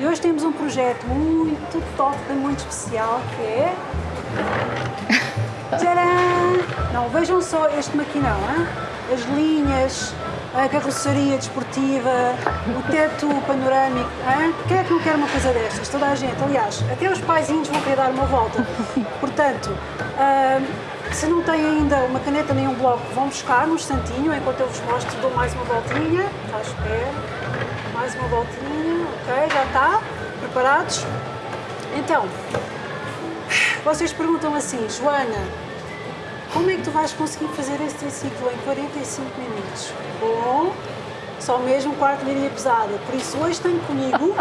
E hoje temos um projeto muito top, muito especial, que é... Tcharam! Não, vejam só este maquinão, hein? as linhas, a carroceria desportiva, o teto panorâmico. Hein? Quem é que não quer uma coisa destas? Toda a gente. Aliás, até os paizinhos vão querer dar uma volta. Portanto, ah, se não têm ainda uma caneta nem um bloco, vão buscar num instantinho, enquanto eu vos mostro, dou mais uma voltinha. Já espero. Mais uma voltinha. Ok, já está. Preparados? Então, vocês perguntam assim, Joana, como é que tu vais conseguir fazer esse triciclo em 45 minutos? Bom, só mesmo quarto linha pesada. Por isso, hoje tenho comigo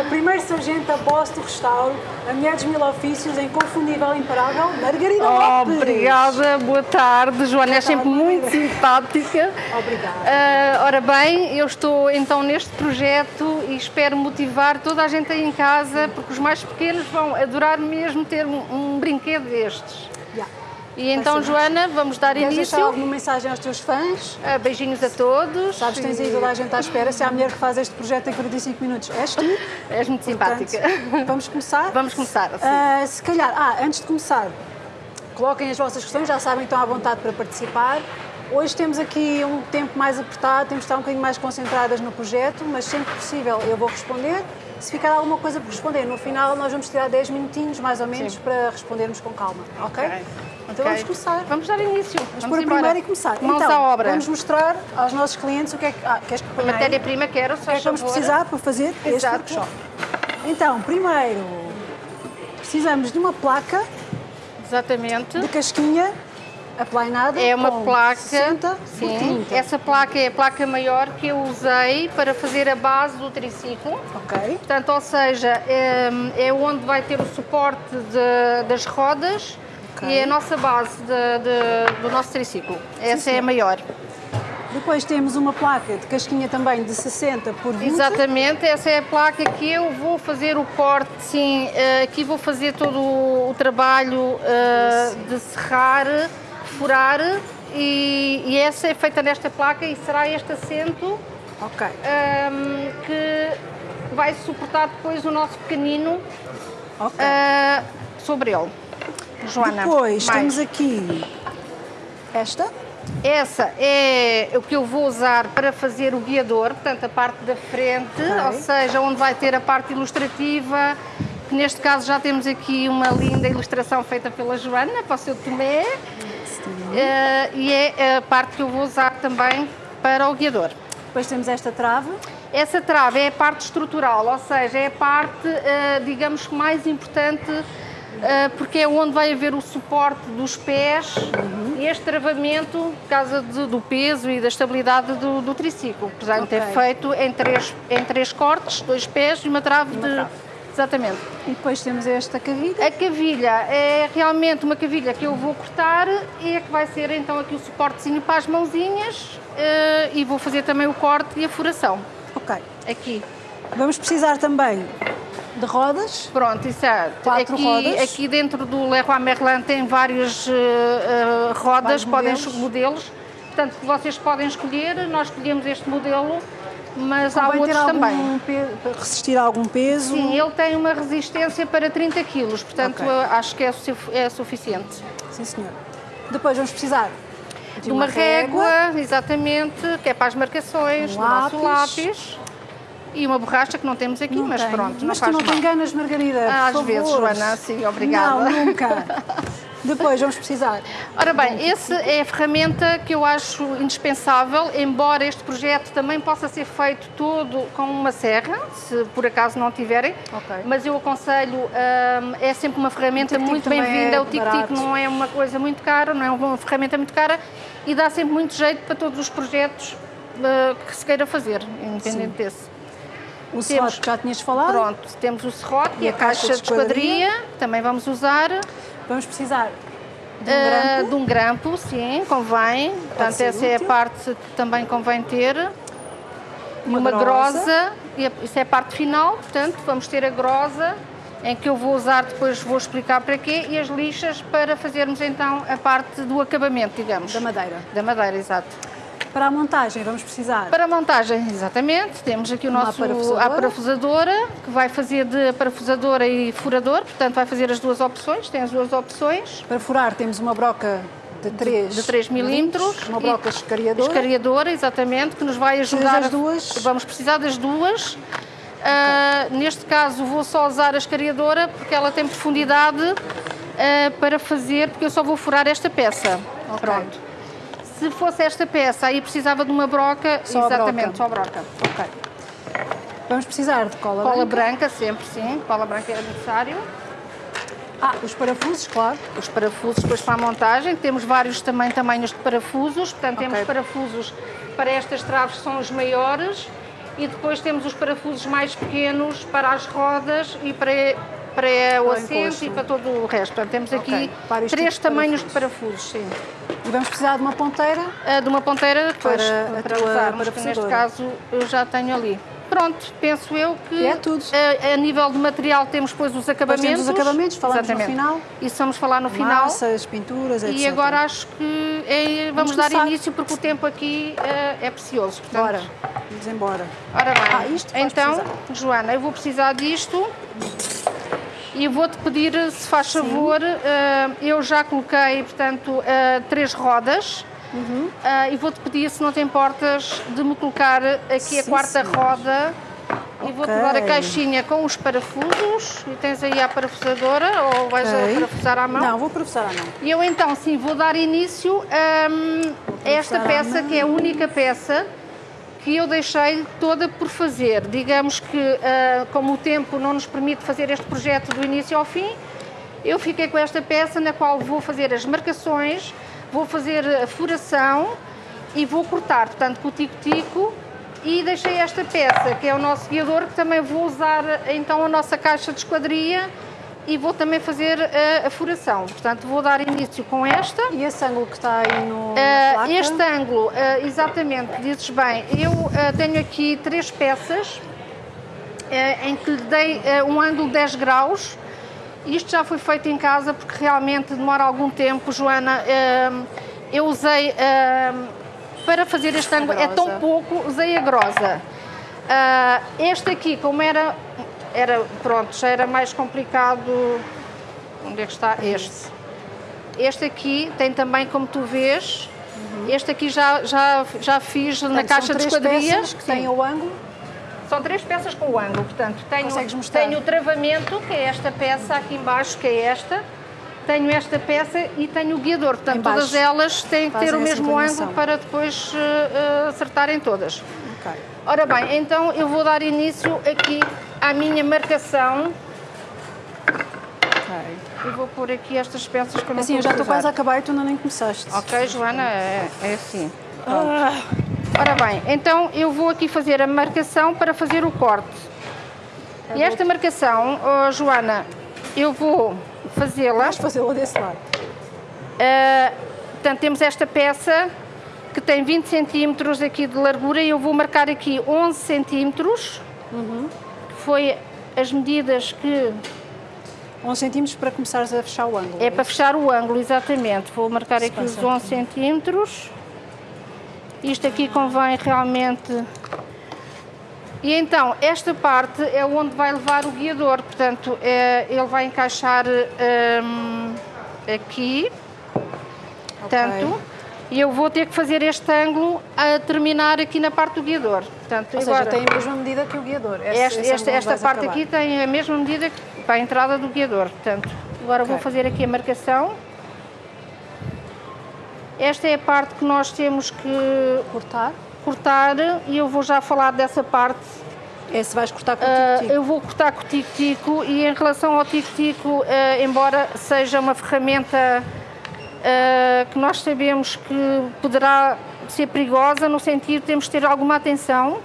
a primeira sargento da boss do restauro, a mulher dos mil ofícios, a inconfundível, imparável, Margarida Lopes. Obrigada, boa tarde. Joana, é sempre muito simpática. Obrigada. Uh, ora bem, eu estou então neste projeto e espero motivar toda a gente aí em casa, porque os mais pequenos vão adorar mesmo ter um, um brinquedo destes. E então, Joana, vamos dar Queres início. deixar alguma mensagem aos teus fãs? Uh, beijinhos a todos. Sabes, tens aí toda a gente à espera. Se há a mulher que faz este projeto em 45 minutos, és tu. És muito Portanto, simpática. vamos começar? Vamos começar. assim. Ah, se calhar, ah, antes de começar, coloquem as vossas questões, já sabem estão à vontade para participar. Hoje temos aqui um tempo mais apertado, temos de estar um bocadinho mais concentradas no projeto, mas sempre que possível eu vou responder. Se ficar alguma coisa por responder, no final nós vamos tirar 10 minutinhos mais ou menos Sim. para respondermos com calma, ok? Então Ok. vamos começar. Vamos dar início. Vamos pôr a embora. primeira e começar. Mãos então, à obra. vamos mostrar aos nossos clientes o que é que. Ah, queres que aí? Matéria-prima quero, O que é que vamos precisar para fazer este Exato. workshop? Então, primeiro, precisamos de uma placa Exatamente. de casquinha aplainada É uma placa. 60 por sim. 30. Essa placa é a placa maior que eu usei para fazer a base do triciclo. Ok. Portanto, ou seja, é, é onde vai ter o suporte de- das rodas E é a nossa base de- de- do nosso triciclo. Essa é a maior. Depois temos uma placa de casquinha também de 60 por 20. Exatamente, essa é a placa que eu vou fazer o corte, sim, eh, aqui vou fazer todo o, trabalho eh, de serrar, furar e, essa é feita nesta placa e será este assento Ok. ehm, que vai suportar depois o nosso pequenino Ok. eh, sobre ele. Joana, Depois mais. temos aqui esta. Essa é o que eu vou usar para fazer o guiador, portanto a parte da frente, Ok. ou seja, onde vai ter a parte ilustrativa, que neste caso já temos aqui uma linda ilustração feita pela Joana, para o seu Tomé, Eh, e é a parte que eu vou usar também para o guiador. Depois temos esta trave. Essa trave é a parte estrutural, ou seja, é a parte, eh, digamos, mais importante, porque é onde vai haver o suporte dos pés e este travamento, por causa de- do peso e da estabilidade do, do triciclo. Portanto, é Ok. feito em três, em três cortes, dois pés e uma trave uma de. trave. Exatamente. E depois temos esta cavilha. A cavilha é realmente uma cavilha que eu vou cortar e é que vai ser então aqui o suportezinho para as mãozinhas eh, e vou fazer também o corte e a furação. Ok. Aqui. Vamos precisar também de rodas. Pronto, isso é. Quatro aqui, rodas. aqui dentro do Leroy Merlin tem várias eh, rodas, podem modelos. modelos. Portanto, vocês podem escolher, nós escolhemos este modelo, mas há Convém ter outros também. algum pe- para resistir a algum peso. Sim, ele tem uma resistência para 30 kg, portanto Ok. eu acho que é, é suficiente. Sim, senhor. Depois vamos precisar de De uma, régua, exatamente, que é para as marcações, Um do nosso lápis. E uma borracha que não temos aqui, Não mas tem. pronto, não Mas tu não mal. te enganas, Margarida. Ah, às favor. vezes, Joana, sim, obrigada. Não, nunca. Depois vamos precisar. Ora bem, essa é a ferramenta que eu acho indispensável, embora este projeto também possa ser feito todo com uma serra, se por acaso não tiverem, Ok. mas eu aconselho, hum, é sempre uma ferramenta muito bem-vinda, é o tic-tic não é uma coisa muito cara, não é uma ferramenta muito cara e dá sempre muito jeito para todos os projetos uh, que se queira fazer, independente desse. O Temos- serrote já tinhas falado. Pronto, temos o serrote e, a, caixa caixa de esquadria, também vamos usar. Vamos precisar de um Ah, grampo. de um grampo, sim, convém. Portanto, ser essa é a útil. parte que também convém ter. Uma uma, grosa. grosa. isso é a parte final, portanto, vamos ter a grosa, em que eu vou usar, depois vou explicar para quê, e as lixas para fazermos então a parte do acabamento, digamos. Da madeira. Da madeira, exato. Para a montagem vamos precisar Para a montagem, exatamente, temos aqui o Uma nosso parafusadora. a parafusadora, que vai fazer de parafusadora e furador, portanto vai fazer as duas opções, tem as duas opções. para furar temos uma broca de 3 de 3 milímetros uma broca escariadora. Escariadora, exatamente, que nos vai ajudar. das a- duas? Vamos precisar das duas. Ah, neste caso vou só usar a escariadora porque ela tem profundidade ah, para fazer, porque eu só vou furar esta peça. Ok. Pronto. Se fosse esta peça, aí precisava de uma broca, Só exatamente, broca. só broca. Ok. Vamos precisar de cola, Cola branca. branca, sempre sim, cola branca é necessário. Ah, os parafusos, claro. Os parafusos depois para a montagem, temos vários também tamanhos de parafusos, portanto Ok. temos parafusos para estas traves que são os maiores e depois temos os parafusos mais pequenos para as rodas e para, para o Para assento e para todo o resto. Portanto, temos aqui vários três tamanhos de parafusos, sim. E vamos precisar de uma ponteira. Ah, de uma ponteira depois, Para para, tua usarmos, que neste caso eu já tenho ali. Pronto, penso eu que é tudo. A, a nível de material temos depois os acabamentos. temos os acabamentos, falamos no Exatamente. final. Isso vamos falar no final. Massas, pinturas, etc. E agora acho que é- vamos, Vamos dar começar. início porque o tempo aqui eh, é precioso. portanto- Bora, vamos embora. Ora bem, Ah, então, precisar. Joana, eu vou precisar disto e vou-te pedir, se faz favor, eh, eu já coloquei, portanto, eh, três rodas Uhum. eh, e vou-te pedir, se não te importas, de me colocar aqui a Sim, quarta senhor. roda e vou-te dar a caixinha com os parafusos e tens aí a parafusadora ou vais Ok. a parafusar à mão? Não, vou professar à mão. E eu então sim vou dar início hum, a esta peça, que é a única peça que eu deixei toda por fazer. Digamos que, ah, como o tempo não nos permite fazer este projeto do início ao fim, eu fiquei com esta peça na qual vou fazer as marcações, vou fazer a furação e vou cortar, portanto, com o tico-tico. E deixei esta peça, que é o nosso guiador, que também vou usar então a nossa caixa de esquadria e vou também fazer a, a furação. Portanto, vou dar início com esta. E esse ângulo que está aí no, placa? este ângulo, ah, exatamente, dizes bem, eu ah, tenho aqui três peças em que lhe dei um ângulo de 10 graus. Isto já foi feito em casa porque realmente demora algum tempo, Joana. eu usei, para fazer este ângulo, é tão pouco, usei a grosa. Ah, este aqui, como era, era, pronto, já era mais complicado, onde é que está este? Este aqui tem também, como tu vês, este aqui já, já, já fiz na Portanto, caixa são de três esquadria. que têm o ângulo. São três peças com o ângulo, portanto, tenho, tenho o travamento, que é esta peça aqui embaixo, que é esta, tenho esta peça e tenho o guiador, portanto, Em baixo. todas elas têm que ter o mesmo ângulo para depois eh, acertarem todas. Ok. Ora bem, então eu vou dar início aqui à minha marcação ok. e vou pôr aqui estas peças que eu não Assim, eu já estou quase a acabar e tu ainda nem começaste. Ok, Joana, é, é assim. Ah, Ora bem, então eu vou aqui fazer a marcação para fazer o corte. E esta marcação, oh, Joana, eu vou fazê-la. Vamos fazê-la desse lado. ah, portanto, temos esta peça que tem 20 centímetros aqui de largura e eu vou marcar aqui 11 centímetros. que Foi as medidas que 11 centímetros para começares a fechar o ângulo. é para fechar o ângulo, exatamente. Vou marcar Se aqui os passa 11 centímetros. Isto aqui convém realmente. E então, esta parte é onde vai levar o guiador, portanto, é, ele vai encaixar hum, aqui, tanto, e eu vou ter que fazer este ângulo a terminar aqui na parte do guiador. Portanto, Ou seja, agora, tem a mesma medida que o guiador. Esse- este- esse esta, parte acabar. aqui tem a mesma medida que para a entrada do guiador. Portanto, agora vou Ok. fazer aqui a marcação. Esta é a parte que nós temos que Cortar. cortar e eu vou já falar dessa parte. Esse vais cortar com o Ah, tico-tico. eu vou cortar com o tico-tico e em relação ao tico-tico, ah, embora seja uma ferramenta ah, que nós sabemos que poderá ser perigosa, no sentido de temos que ter alguma atenção,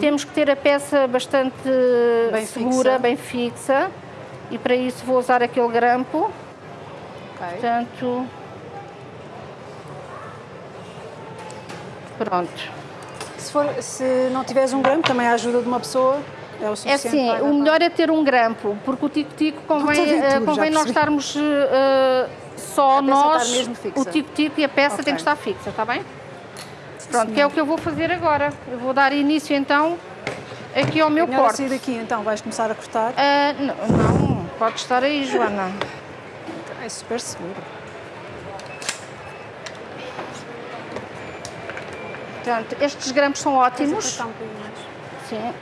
temos que ter a peça bastante Uhum. Bem segura, fixa. bem fixa, e para isso vou usar aquele grampo. Ok. Portanto, pronto. Se, for, se não tiveres um gramo, também a ajuda de uma pessoa é o É suficiente. assim, para o melhor é ter um grampo, porque o tico-tico convém, eh, convém nós estarmos eh, só peça nós, o tico-tico e a peça Ok. tem que estar fixa, está bem? Pronto, que é o que eu vou fazer agora. Eu vou dar início então aqui ao meu Melhor corte. sair daqui então, vais começar a cortar. Ah, não, não, pode estar aí, Joana. É super seguro. Portanto, estes grampos são ótimos. Um. Sim.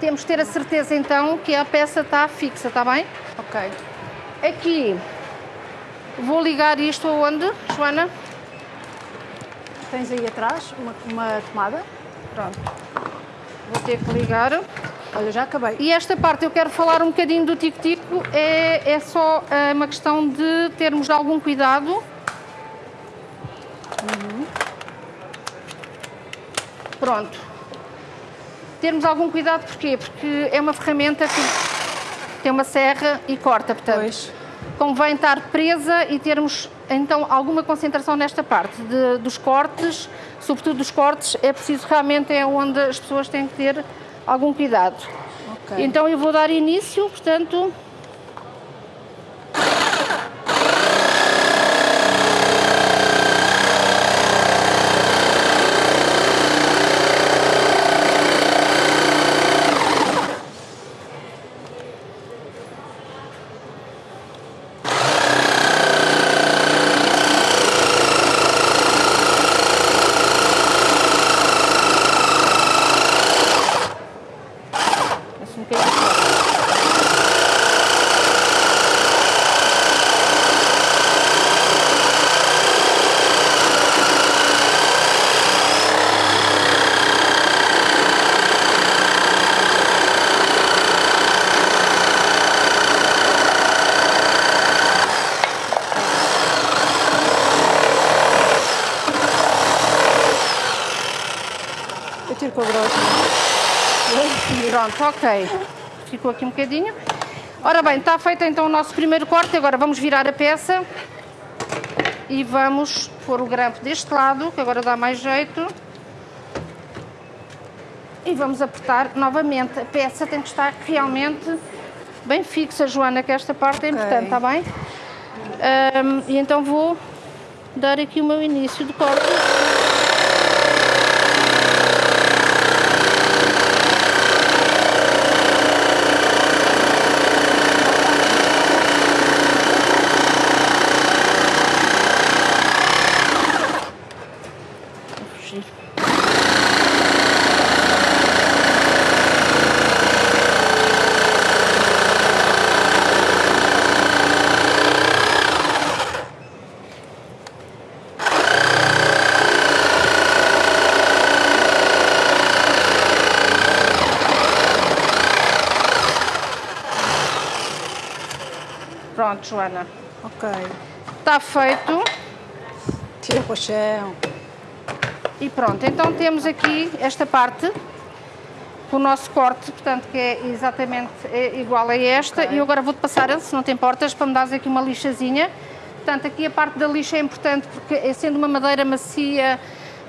Temos que ter a certeza então que a peça está fixa, está bem? Ok. Aqui vou ligar isto aonde, Joana? Tens aí atrás uma, uma tomada. Pronto. Vou ter que ligar. Olha, já acabei. E esta parte eu quero falar um bocadinho do tico-tico, é, é só é, uma questão de termos algum cuidado. Pronto. Termos algum cuidado porquê? Porque é uma ferramenta que tem uma serra e corta, portanto Pois. Convém estar presa e termos então alguma concentração nesta parte de- dos cortes, sobretudo dos cortes, é preciso realmente é onde as pessoas têm que ter algum cuidado. Ok. Então eu vou dar início, portanto. Assim, um bocadinho fora. Eu tiro com a grossa. Pronto, ok. Ficou aqui um bocadinho. Ora bem, está feito então o nosso primeiro corte. Agora vamos virar a peça e vamos pôr o grampo deste lado, que agora dá mais jeito. E vamos apertar novamente. A peça tem que estar realmente bem fixa, Joana, que esta parte é importante, está bem? Ahm, e então vou dar aqui o meu início de corte. Vou fugir. Pronto, Joana. Ok. Está feito. Tira para o chão. E pronto, então temos aqui esta parte, o nosso corte, portanto, que é exatamente é igual a esta. E eu agora vou-te passar, se não te importas, para me dares aqui uma lixazinha. Portanto, aqui a parte da lixa é importante porque, eh, sendo uma madeira macia,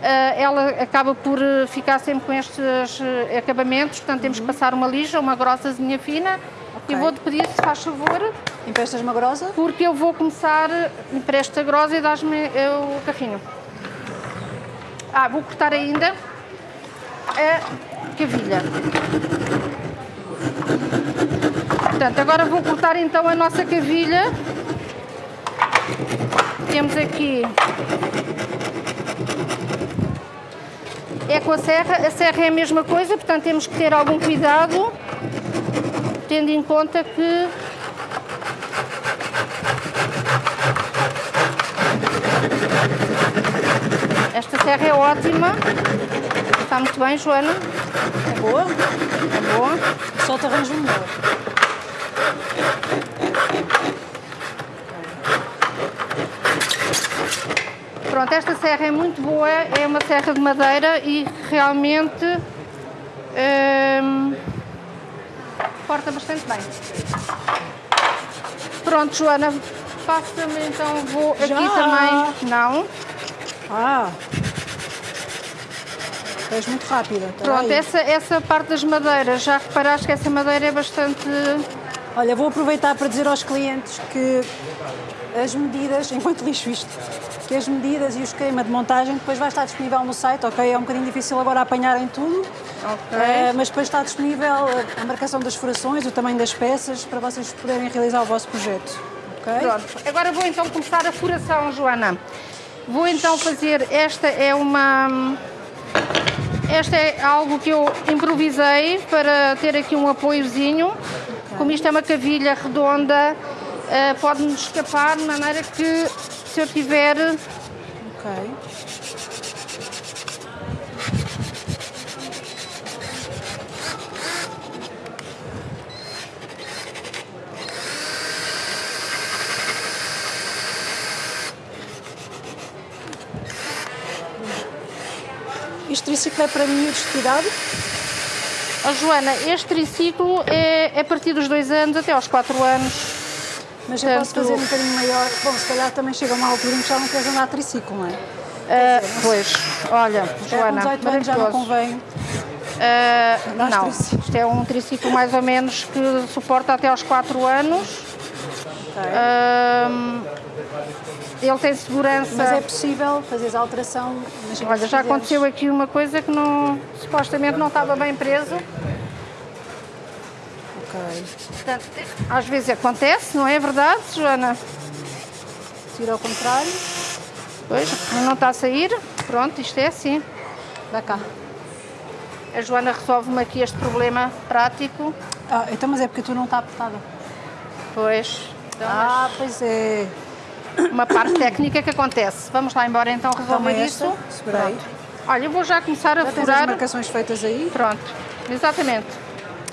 eh, ela acaba por eh, ficar sempre com estes acabamentos. Portanto, temos que passar uma lixa, uma grossazinha fina. E Ok. vou-te pedir, se faz favor, Emprestas uma grossa? porque eu vou começar, empresta a grossa e dás-me eh, o carrinho. Ah, vou cortar ainda a cavilha. Portanto, agora vou cortar então a nossa cavilha. Temos aqui. É com a serra, a serra é a mesma coisa, portanto temos que ter algum cuidado, tendo em conta que Esta serra é ótima. Está muito bem, Joana. É boa? É boa. Só te arranjo melhor. Pronto, esta serra é muito boa. É uma serra de madeira e realmente hum, corta bastante bem. Pronto, Joana. Passa-me então, vou aqui Já? também. Não. Ah! És muito rápida. espera Pronto, aí. essa, essa parte das madeiras, já reparaste que essa madeira é bastante Olha, vou aproveitar para dizer aos clientes que as medidas, enquanto lixo isto, que as medidas e o esquema de montagem depois vai estar disponível no site, ok? É um bocadinho difícil agora apanharem tudo, Ok. eh, mas depois está disponível a marcação das furações, o tamanho das peças, para vocês poderem realizar o vosso projeto, ok? Pronto, agora vou então começar a furação, Joana. Vou então fazer, esta é uma... Esta é algo que eu improvisei para ter aqui um apoiozinho. Como isto é uma cavilha redonda, eh, pode-me escapar de maneira que se eu tiver... Ok. Este triciclo é para miúdos de que idade? Oh, Joana, este triciclo é a partir dos dois anos até aos quatro anos. Mas eu posso fazer um bocadinho maior. Bom, se calhar também chega uma altura em que já não queres andar a triciclo, não é? Ah, pois, olha, Já com Joana, 18 anos já não convém. Andar não, isto é um triciclo mais ou menos que suporta até aos 4 anos. Ok. Ahm, ele tem segurança. Mas é possível fazeres a alteração. imagina, Olha, se já aconteceu aqui uma coisa que não, supostamente não estava bem preso. Ok. Portanto, às vezes acontece, não é verdade, Joana? Tira ao contrário. Pois, mas não está a sair. Pronto, isto é assim. Dá cá. A Joana resolve-me aqui este problema prático. Ah, então, mas é porque tu não está apertada. Pois, então, Ah, pois é. Uma parte técnica que acontece. Vamos lá embora então Toma resolver esta. isso. Olha, eu vou já começar a Já tens as furar. marcações feitas aí. Pronto, exatamente.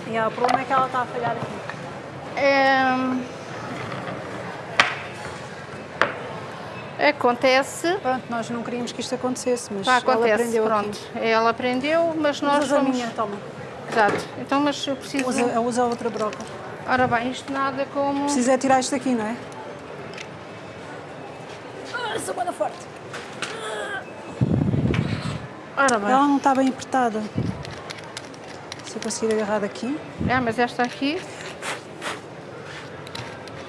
E o problema é que ela está a falhar aqui. Ehm, Acontece. Pronto, nós não queríamos que isto acontecesse, mas Tá, ela acontece. aprendeu Pronto. aqui. Ela aprendeu, mas nós Usa a somos. minha, toma. Exato. Então, mas eu preciso. Usa, usa a outra broca. Ora bem, isto nada como. Precisa é tirar isto daqui, não é? Ah, sou banda forte. Ora bem. Ela não está bem apertada. Se eu conseguir agarrar daqui. É, mas esta aqui.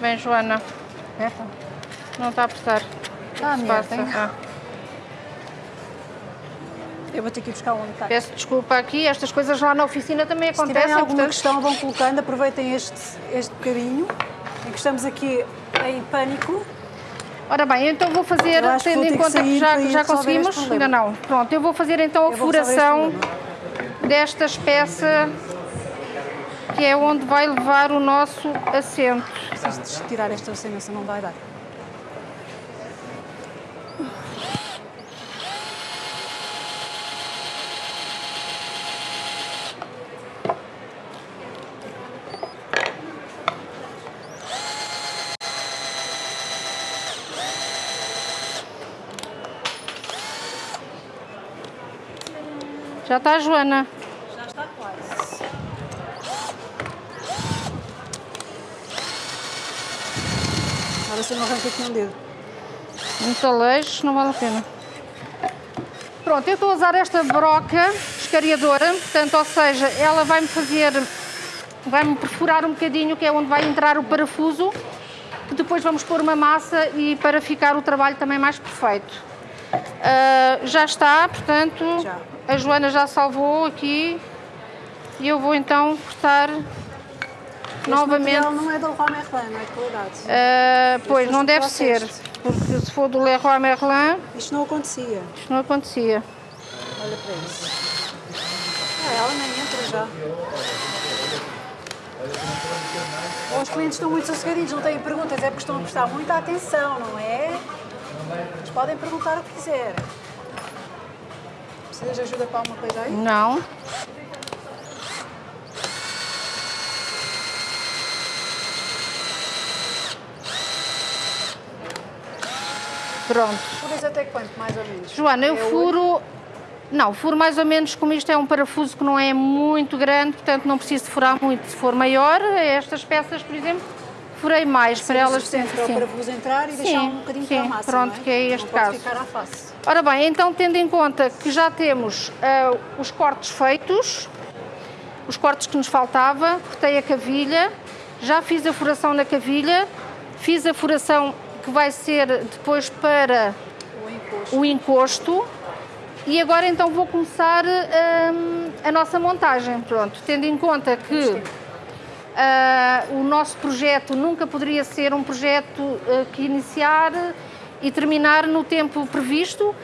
Bem, Joana, Aperta. não está a apertar. Ah, Se merda? Ah, Eu vou ter que ir buscar onde está. peço desculpa aqui, estas coisas lá na oficina também Se tiverem acontecem. alguma portanto- questão, vão colocando. Aproveitem este, este bocadinho em que estamos aqui em pânico. Ora bem, então vou fazer, que tendo em que conta que sair já, já conseguimos, ainda não. Pronto, eu vou fazer então a furação destas peças, que é onde vai levar o nosso assento. Preciso tirar esta cena, se não vai dar. Já está, Joana? Já está quase. Agora se não arranco aqui um dedo. Muito aleixo, não vale a pena. Pronto, eu estou a usar esta broca escariadora, portanto, ou seja, ela vai-me fazer, vai-me perfurar um bocadinho, que é onde vai entrar o parafuso, que depois vamos pôr uma massa e para ficar o trabalho também mais perfeito. Ah, já está, portanto, Já. A Joana já salvou aqui e eu vou então cortar Este novamente. não é da Leroy Merlin, não é de qualidade. Ah, pois, não tu deve ser, porque se for do Leroy Merlin, Isto não acontecia. isto não acontecia. Olha para isso. Ah, ela nem entra já. Os clientes estão muito sossegadinhos, não têm perguntas, é porque estão a prestar muita atenção, não é? Eles podem perguntar o que quiserem. Precisas de ajuda para alguma coisa aí? Não. Pronto. Furas até quanto, mais ou menos? Joana, eu É furo. Não, furo mais ou menos como isto é um parafuso que não é muito grande, portanto não preciso de furar muito. Se for maior, estas peças, por exemplo, furei mais para elas sempre para sim. parafuso entrar e Sim, deixar um bocadinho sim, para a massa, pronto, é? que é este não caso. Ficar à face. Ora bem, então tendo em conta que já temos ah, os cortes feitos, os cortes que nos faltava, cortei a cavilha Já fiz a furação na cavilha, fiz a furação que vai ser depois para O encosto. o encosto e agora então vou começar hum, a nossa montagem. Pronto, tendo em conta que ah, o nosso projeto nunca poderia ser um projeto ah, que iniciar e terminar no tempo previsto,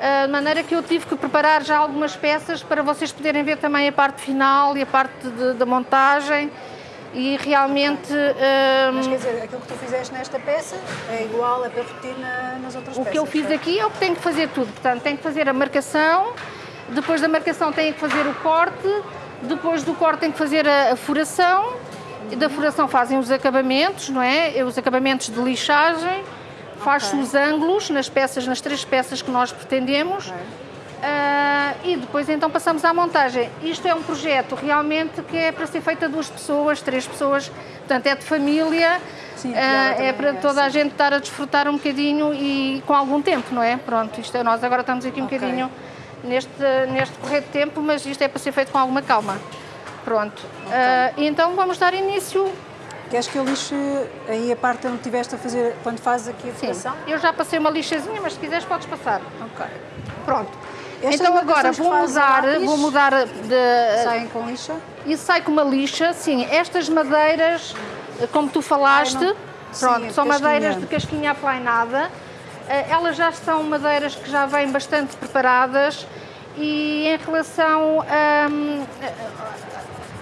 ah, de maneira que eu tive que preparar já algumas peças para vocês poderem ver também a parte final e a parte da montagem e realmente Mas quer dizer, aquilo que tu fizeste nesta peça é igual, é para repetir na- nas outras O peças. que eu fiz certo? aqui é o que tenho que fazer tudo. Portanto, tenho que fazer a marcação, depois da marcação tenho que fazer o corte, depois do corte tenho que fazer a, a furação, da furação fazem os acabamentos, não é? Os acabamentos de lixagem, faz-se os ângulos nas peças, nas três peças que nós pretendemos. Ah, e depois então passamos à montagem. Isto é um projeto realmente que é para ser feito a duas pessoas, três pessoas, portanto é de família, Sim, ah, é para é toda a gente estar a desfrutar um bocadinho e com algum tempo, não é? Pronto, isto é, nós agora estamos aqui um Ok. bocadinho neste, neste correr de tempo, mas isto é para ser feito com alguma calma. Pronto, Ah, então vamos dar início. Queres que eu lixe aí a parte onde estiveste a fazer, quando fazes aqui a Sim, furação? eu já passei uma lixazinha, mas se quiseres podes passar. Ok. Pronto. Estas então agora vou mudar, vou mudar de, Saem com lixa? e sai com uma lixa, sim, estas madeiras, como tu falaste, Ai, pronto, sim, são casquinha. madeiras de casquinha aplainada, Eh, elas já são madeiras que já vêm bastante preparadas e em relação hum,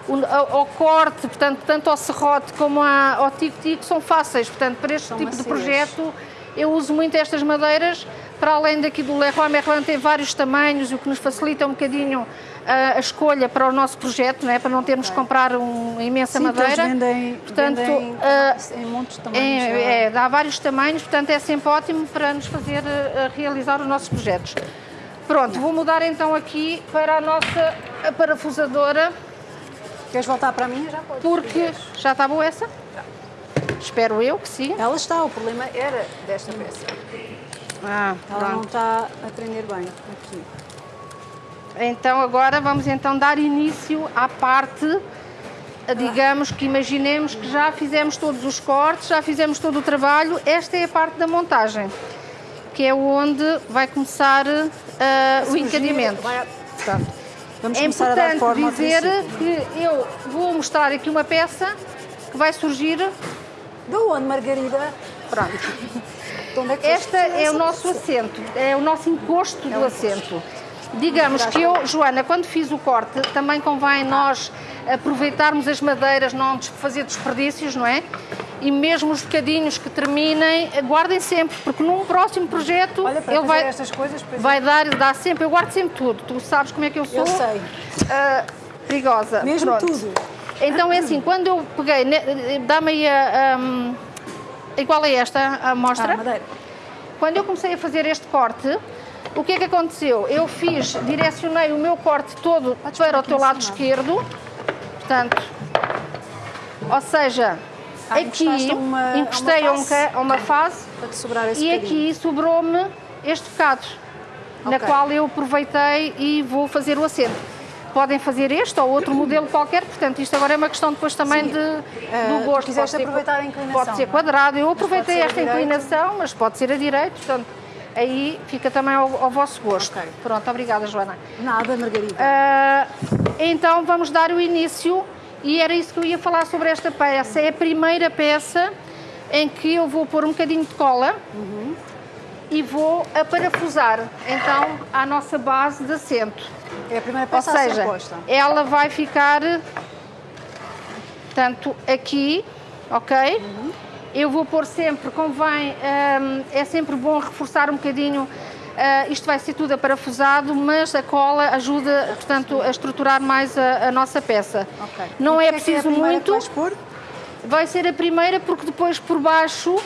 o- ao, corte, portanto, tanto ao serrote como à- ao tico-tico são fáceis, portanto, para este São tipo de macias. projeto eu uso muito estas madeiras, para além daqui do Leroy Merlin tem vários tamanhos, o que nos facilita um bocadinho ah, a escolha para o nosso projeto, não é? para não termos que comprar uma imensa Sim, madeira. vendem, Portanto, vendem ah, em de tamanhos. já. É, é, dá vários tamanhos, portanto é sempre ótimo para nos fazer eh, realizar os nossos projetos. Pronto, vou mudar então aqui para a nossa parafusadora, Queres voltar para mim? Já podes. porque já está boa essa? Espero eu que sim. Ela está, o problema era desta peça. Ah, Ela não pronto. está a prender bem aqui. Então agora vamos então dar início à parte, digamos que imaginemos que já fizemos todos os cortes, já fizemos todo o trabalho, esta é a parte da montagem, que é onde vai começar eh, o encadeamento. vai Portanto, Vamos é começar a dar importante forma dizer que eu vou mostrar aqui uma peça que vai surgir. De onde, Margarida? Pronto. De onde é que Esta é o nosso peça? assento, é o nosso encosto do o assento. Digamos que eu, Joana, quando fiz o corte, também convém nós aproveitarmos as madeiras, não fazer desperdícios, não é? E mesmo os bocadinhos que terminem, guardem sempre, porque num próximo projeto Olha, para ele vai, estas coisas, pois é. vai dar, dá sempre, eu guardo sempre tudo. Tu sabes como é que eu sou? Eu sei. ah, perigosa. Mesmo Pronto. tudo. Então é assim, quando eu peguei, dá-me aí a, hum, igual a esta a amostra. Ah, madeira. Quando eu comecei a fazer este corte, o que é que aconteceu? Eu fiz, direcionei o meu corte todo Podes para o teu lado esquerdo. Portanto, ou seja, Ah, aqui uma- uma encostei a, um face? a uma face e bocadinho. aqui sobrou-me este bocado, na Ok. qual eu aproveitei e vou fazer o assento. Podem fazer este ou outro modelo qualquer, portanto, isto agora é uma questão depois também Sim. de, Eh, do tu gosto. Pode ser- aproveitar a inclinação, Pode ser é? quadrado. Eu aproveitei esta direita. inclinação, mas pode ser a direito, portanto, aí fica também ao, ao vosso gosto. Ok. Pronto, obrigada, Joana. Nada, Margarida. Ah, então vamos dar o início e era isso que eu ia falar sobre esta peça. É a primeira peça em que eu vou pôr um bocadinho de cola e vou a parafusar então à nossa base de assento. é a primeira Ou peça a ser seja, posta. ela vai ficar tanto aqui, ok? Eu vou pôr sempre, convém, hum, é sempre bom reforçar um bocadinho. Ah, isto vai ser tudo aparafusado, mas a cola ajuda, portanto, a estruturar mais a, a nossa peça. Ok. Não é porquê que preciso primeira muito. Vai ser a primeira porque depois por baixo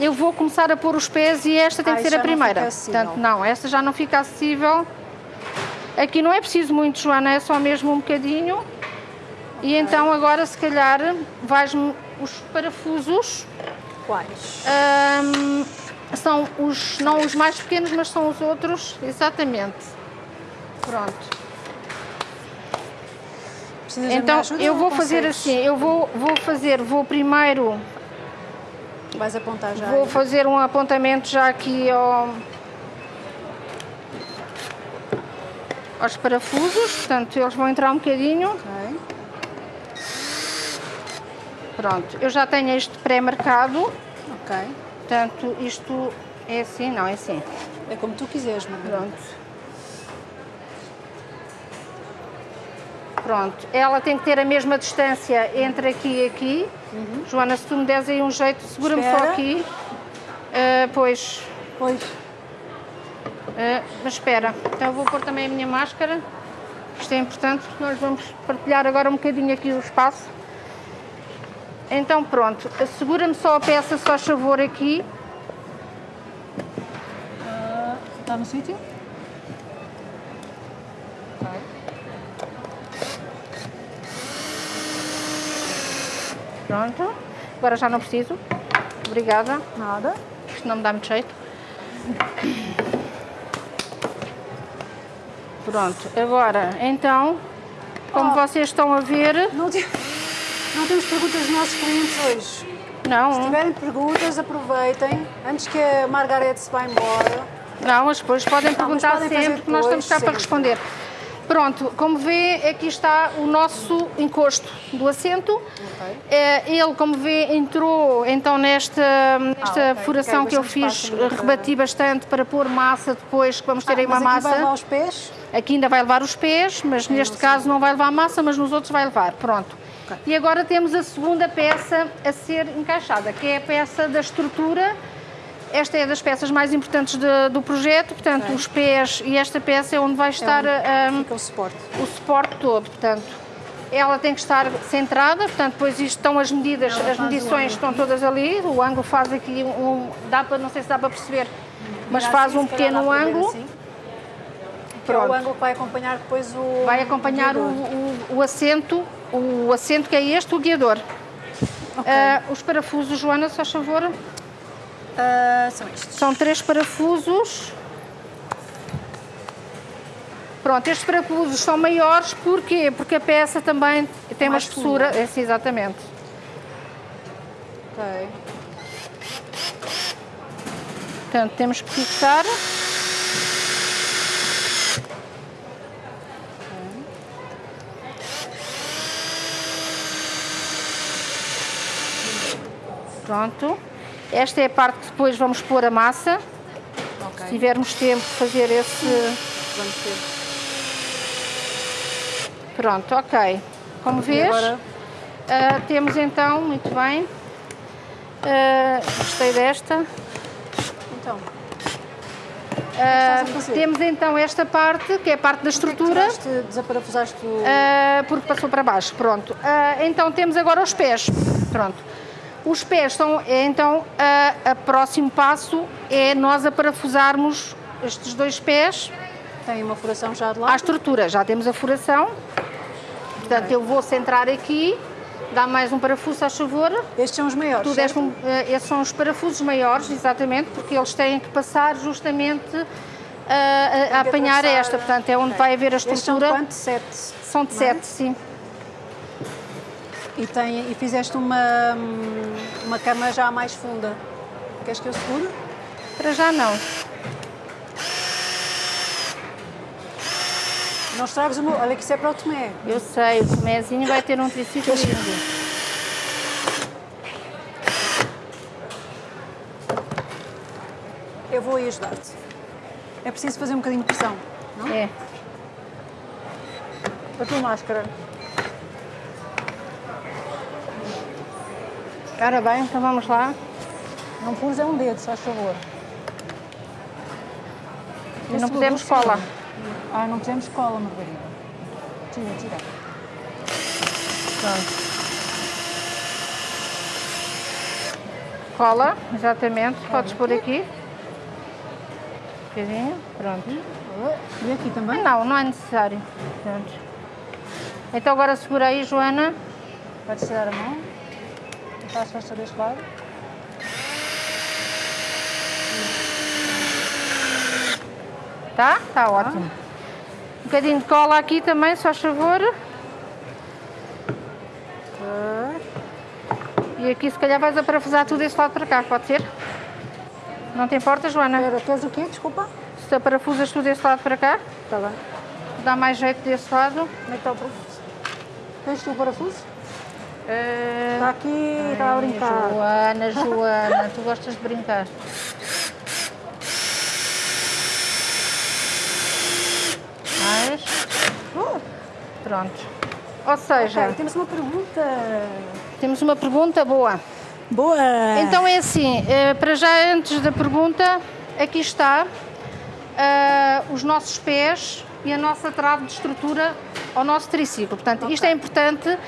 eu vou começar a pôr os pés e esta tem Ah, que ser a não primeira. fica acessível. Portanto, não, esta já não fica acessível. Aqui não é preciso muito, Joana, é só mesmo um bocadinho. E então agora se calhar vais-me os parafusos. Quais? hum, são os, não os mais pequenos, mas são os outros, exatamente. Pronto. Precisas Então eu ou vou fazer assim, eu vou, vou fazer, vou primeiro, Vais apontar já. vou fazer um apontamento já aqui ao, aos parafusos, portanto eles vão entrar um bocadinho. Pronto, eu já tenho este pré-marcado, Ok. Portanto isto é assim, não, é assim. É como tu quiseres, Margarida. Pronto. Pronto, ela tem que ter a mesma distância entre aqui e aqui. Joana, se tu me des aí um jeito, segura-me só aqui. Ah, pois, Pois. ah, mas espera, então eu vou pôr também a minha máscara. Isto é importante, nós vamos partilhar agora um bocadinho aqui o espaço. Então pronto, segura-me só a peça, só favor aqui. Está no sítio? Ok. Pronto, agora já não preciso. Obrigada. Nada. Isto não me dá muito jeito. Pronto, agora, então, como Oh. vocês estão a ver, Não, te- não temos perguntas dos nossos clientes hoje. Se não, tiverem perguntas, aproveitem. Antes que a Margarete se vá embora. não, mas depois podem Não, perguntar podem sempre, que nós estamos cá depois, para sempre. responder. Pronto, como vê, aqui está o nosso encosto do assento. Eh, Ele, como vê, entrou então nesta, nesta Ah, ok. furação Ok, que eu fiz, ainda para- rebati bastante para pôr massa depois, que vamos ter aí Ah, mas uma aqui vai massa. lá aos pés. Aqui ainda vai levar os pés, mas neste caso não vai levar massa, mas nos outros vai levar. Pronto. E agora temos a segunda peça a ser encaixada, que é a peça da estrutura. Esta é das peças mais importantes de- do projeto, portanto, os pés e esta peça é onde vai estar É onde fica o suporte. o suporte todo. Portanto, ela tem que estar centrada, portanto, depois isto estão as medidas, Ela as medições estão todas ali. O ângulo faz aqui um. Dá para, não sei se dá para perceber, mas Assim, faz um calhar dá pequeno ângulo. assim. Que é o Pronto. ângulo que vai acompanhar depois o. Vai acompanhar o, o, o assento, o assento que é este, o guiador. Ok. Ah, os parafusos, Joana, se faz favor, Ah, são estes. são três parafusos. Pronto, estes parafusos são maiores, porquê? Porque a peça também tem uma Mais espessura. funda. É, sim, exatamente. Ok. Portanto, temos que fixar. Pronto. Esta é a parte que depois vamos pôr a massa. Ok. Se tivermos tempo de fazer esse. Vamos ter. Pronto, ok. Como vês, agora? ah, temos então, muito bem. Ah, gostei desta. Então. Fazer? temos então esta parte, que é a parte da estrutura. Tiraste, desaparafusaste o. Ah, porque passou para baixo, pronto. Ah, então temos agora os pés, pronto. Os pés são, é, então, a, a próximo passo é nós aparafusarmos estes dois pés Tem uma furação já de à lá. estrutura. Já temos a furação, portanto eu vou centrar aqui, dá mais um parafuso, a favor. Estes são os maiores. Tu deste um, eh, esses são os parafusos maiores, exatamente, porque eles têm que passar justamente ah, a, a que apanhar esta, portanto é onde ok. vai haver a Estes são estrutura. quanto? Sete. São de é? sete, sim. E, tem, e fizeste uma, uma cama já mais funda. Queres que eu segure? Para já não. Não estragues o meu. Olha que isso é para o Tomé. Eu sei, o Tomézinho vai ter um triciclo lindo. Eu vou aí ajudar-te. É preciso fazer um bocadinho de pressão. Não? É. A tua máscara. Ora bem, então vamos lá. Não pures é um dedo, faz favor. E não pusemos cola. Ah, não pusemos cola, Margarida. Tira, tira. Pronto. Cola, exatamente. Podes pôr aqui. Um bocadinho. Pronto. E aqui também? Não, não é necessário. Pronto. Então agora segura aí, Joana. Podes tirar a mão. Está a fazer deste lado. Tá? Tá ótimo. Ah. Um bocadinho de cola aqui também, só favor. Ah. E aqui se calhar vais a parafusar tudo deste lado para cá, pode ser? Não te importa, Joana? Pera, queres o quê? Desculpa. Se parafusas tudo deste lado para cá. Está bem. Dá mais jeito deste lado. Como é que está o parafuso? Tens tu o parafuso? Uh... Está aqui, está a brincar. Joana, Joana, tu gostas de brincar. Mais. Oh, Pronto. Ou seja, ok, temos uma pergunta. temos uma pergunta boa. Boa! Então é assim, eh, para já antes da pergunta, aqui está ah, os nossos pés e a nossa trave de estrutura ao nosso triciclo. Portanto, isto é importante,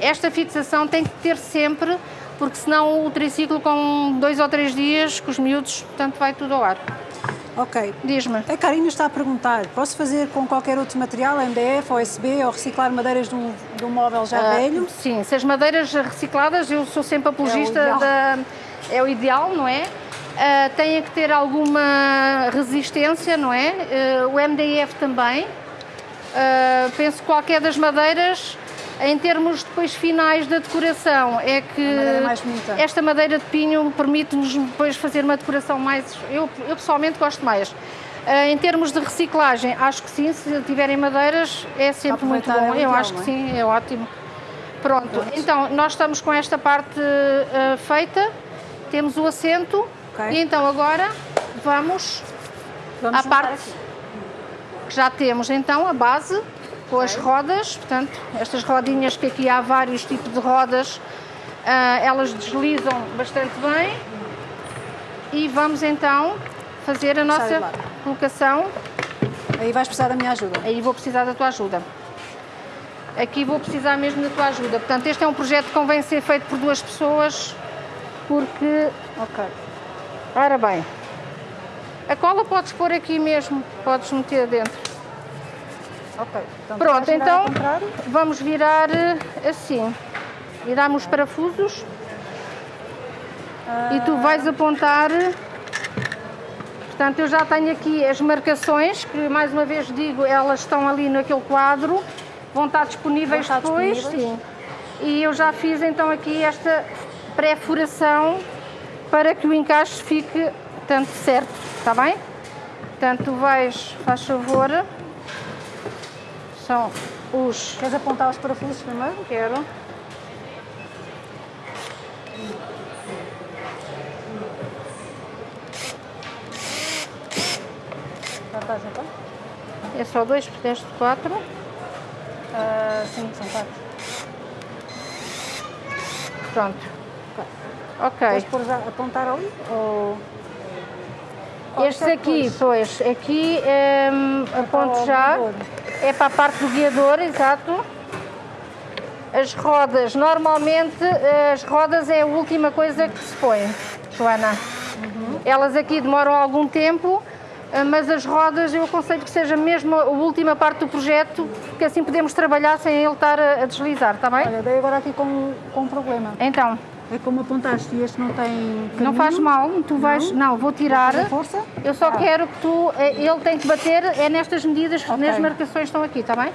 esta fixação tem que ter sempre, porque senão o triciclo com dois ou três dias, com os miúdos, portanto vai tudo ao ar. Ok. Diz-me. A Karina está a perguntar: posso fazer com qualquer outro material, MDF, OSB, ou reciclar madeiras de um, de um móvel já Ah, velho? Sim, se as madeiras recicladas, eu sou sempre apologista É o ideal. da. É o ideal, não é? Ah, têm que ter alguma resistência, não é? Ah, o MDF também. Ah, penso que qualquer das madeiras, em termos depois finais da decoração, é que madeira é esta madeira de pinho permite-nos depois fazer uma decoração mais. Eu, eu pessoalmente gosto mais. Ah, em termos de reciclagem, acho que sim, se tiverem madeiras é sempre muito é bom. o eu acho que é? sim, é ótimo. Pronto, então nós estamos com esta parte ah, feita, temos o assento Ok. e então agora vamos Vamos à parte aqui. que já temos então a base com as rodas, portanto, estas rodinhas que aqui há vários tipos de rodas, ah, elas deslizam bastante bem e vamos então fazer a nossa colocação. Aí vais precisar da minha ajuda. Aí vou precisar da tua ajuda. Aqui vou precisar mesmo da tua ajuda. Portanto, este é um projeto que convém ser feito por duas pessoas, porque. Ok. Ora bem, a cola podes pôr aqui mesmo, podes meter dentro. Ok. Então, Pronto, então vamos virar eh, assim. Viramos os parafusos e tu vais apontar. Portanto, eu já tenho aqui as marcações, que mais uma vez digo, elas estão ali naquele quadro, vão estar disponíveis Vão estar depois. disponíveis. Sim. E eu já fiz então aqui esta pré-furação para que o encaixe fique tanto certo, está bem? Portanto, tu vais, faz favor, são os Queres apontar os parafusos primeiro? Quero. Já estás então? É só dois, deste quatro. Ah, sim, são quatro. Pronto. Ok. pôr já, apontar ali? Ou... Estes aqui, pois, aqui é, aponto para o já. É para a parte do guiador, exato. As rodas, normalmente as rodas é a última coisa que se põe, Joana. Elas aqui demoram algum tempo, eh, mas as rodas eu aconselho que seja mesmo a última parte do projeto, porque assim podemos trabalhar sem ele estar a a deslizar, está bem? Olha, dei agora aqui com, com um problema. Então, É como apontaste este não tem não caminho. faz mal, tu vais. Não, vou tirar. força? Eu só Ah. quero que tu. eh, Ele tem que bater, é nestas medidas, Ok. nas marcações estão aqui, está bem?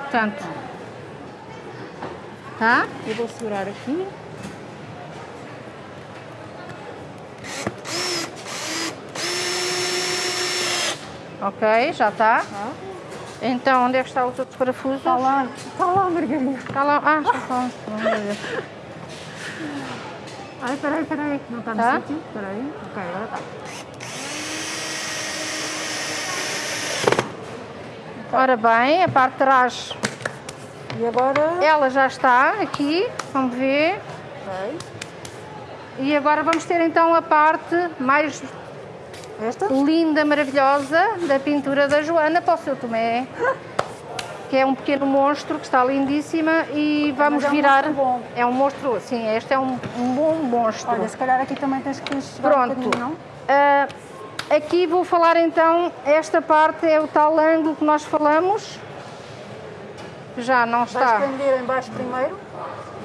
Portanto. Tá? Eu vou segurar aqui. Ok, já está. Tá. Então, onde é que está os outros parafusos? Está lá, está lá, Margarida. Está lá. Ah, está. Deus. Ai, peraí, peraí. Não está no Tá? sítio? Peraí. Ok, agora está. Ora bem, a parte de trás, E agora... ela já está aqui. Vamos ver. Ok. E agora vamos ter então a parte mais Esta? linda, maravilhosa da pintura da Joana para o seu Tomé, que é um pequeno monstro que está lindíssima e vamos é um virar. bom. É um monstro, sim, este é um, um bom monstro. Olha, se calhar aqui também tens que chegar um Pronto. bocadinho, não? Ah, aqui vou falar então, esta parte é o tal ângulo que nós falamos. Já não Vais está. prender em baixo primeiro.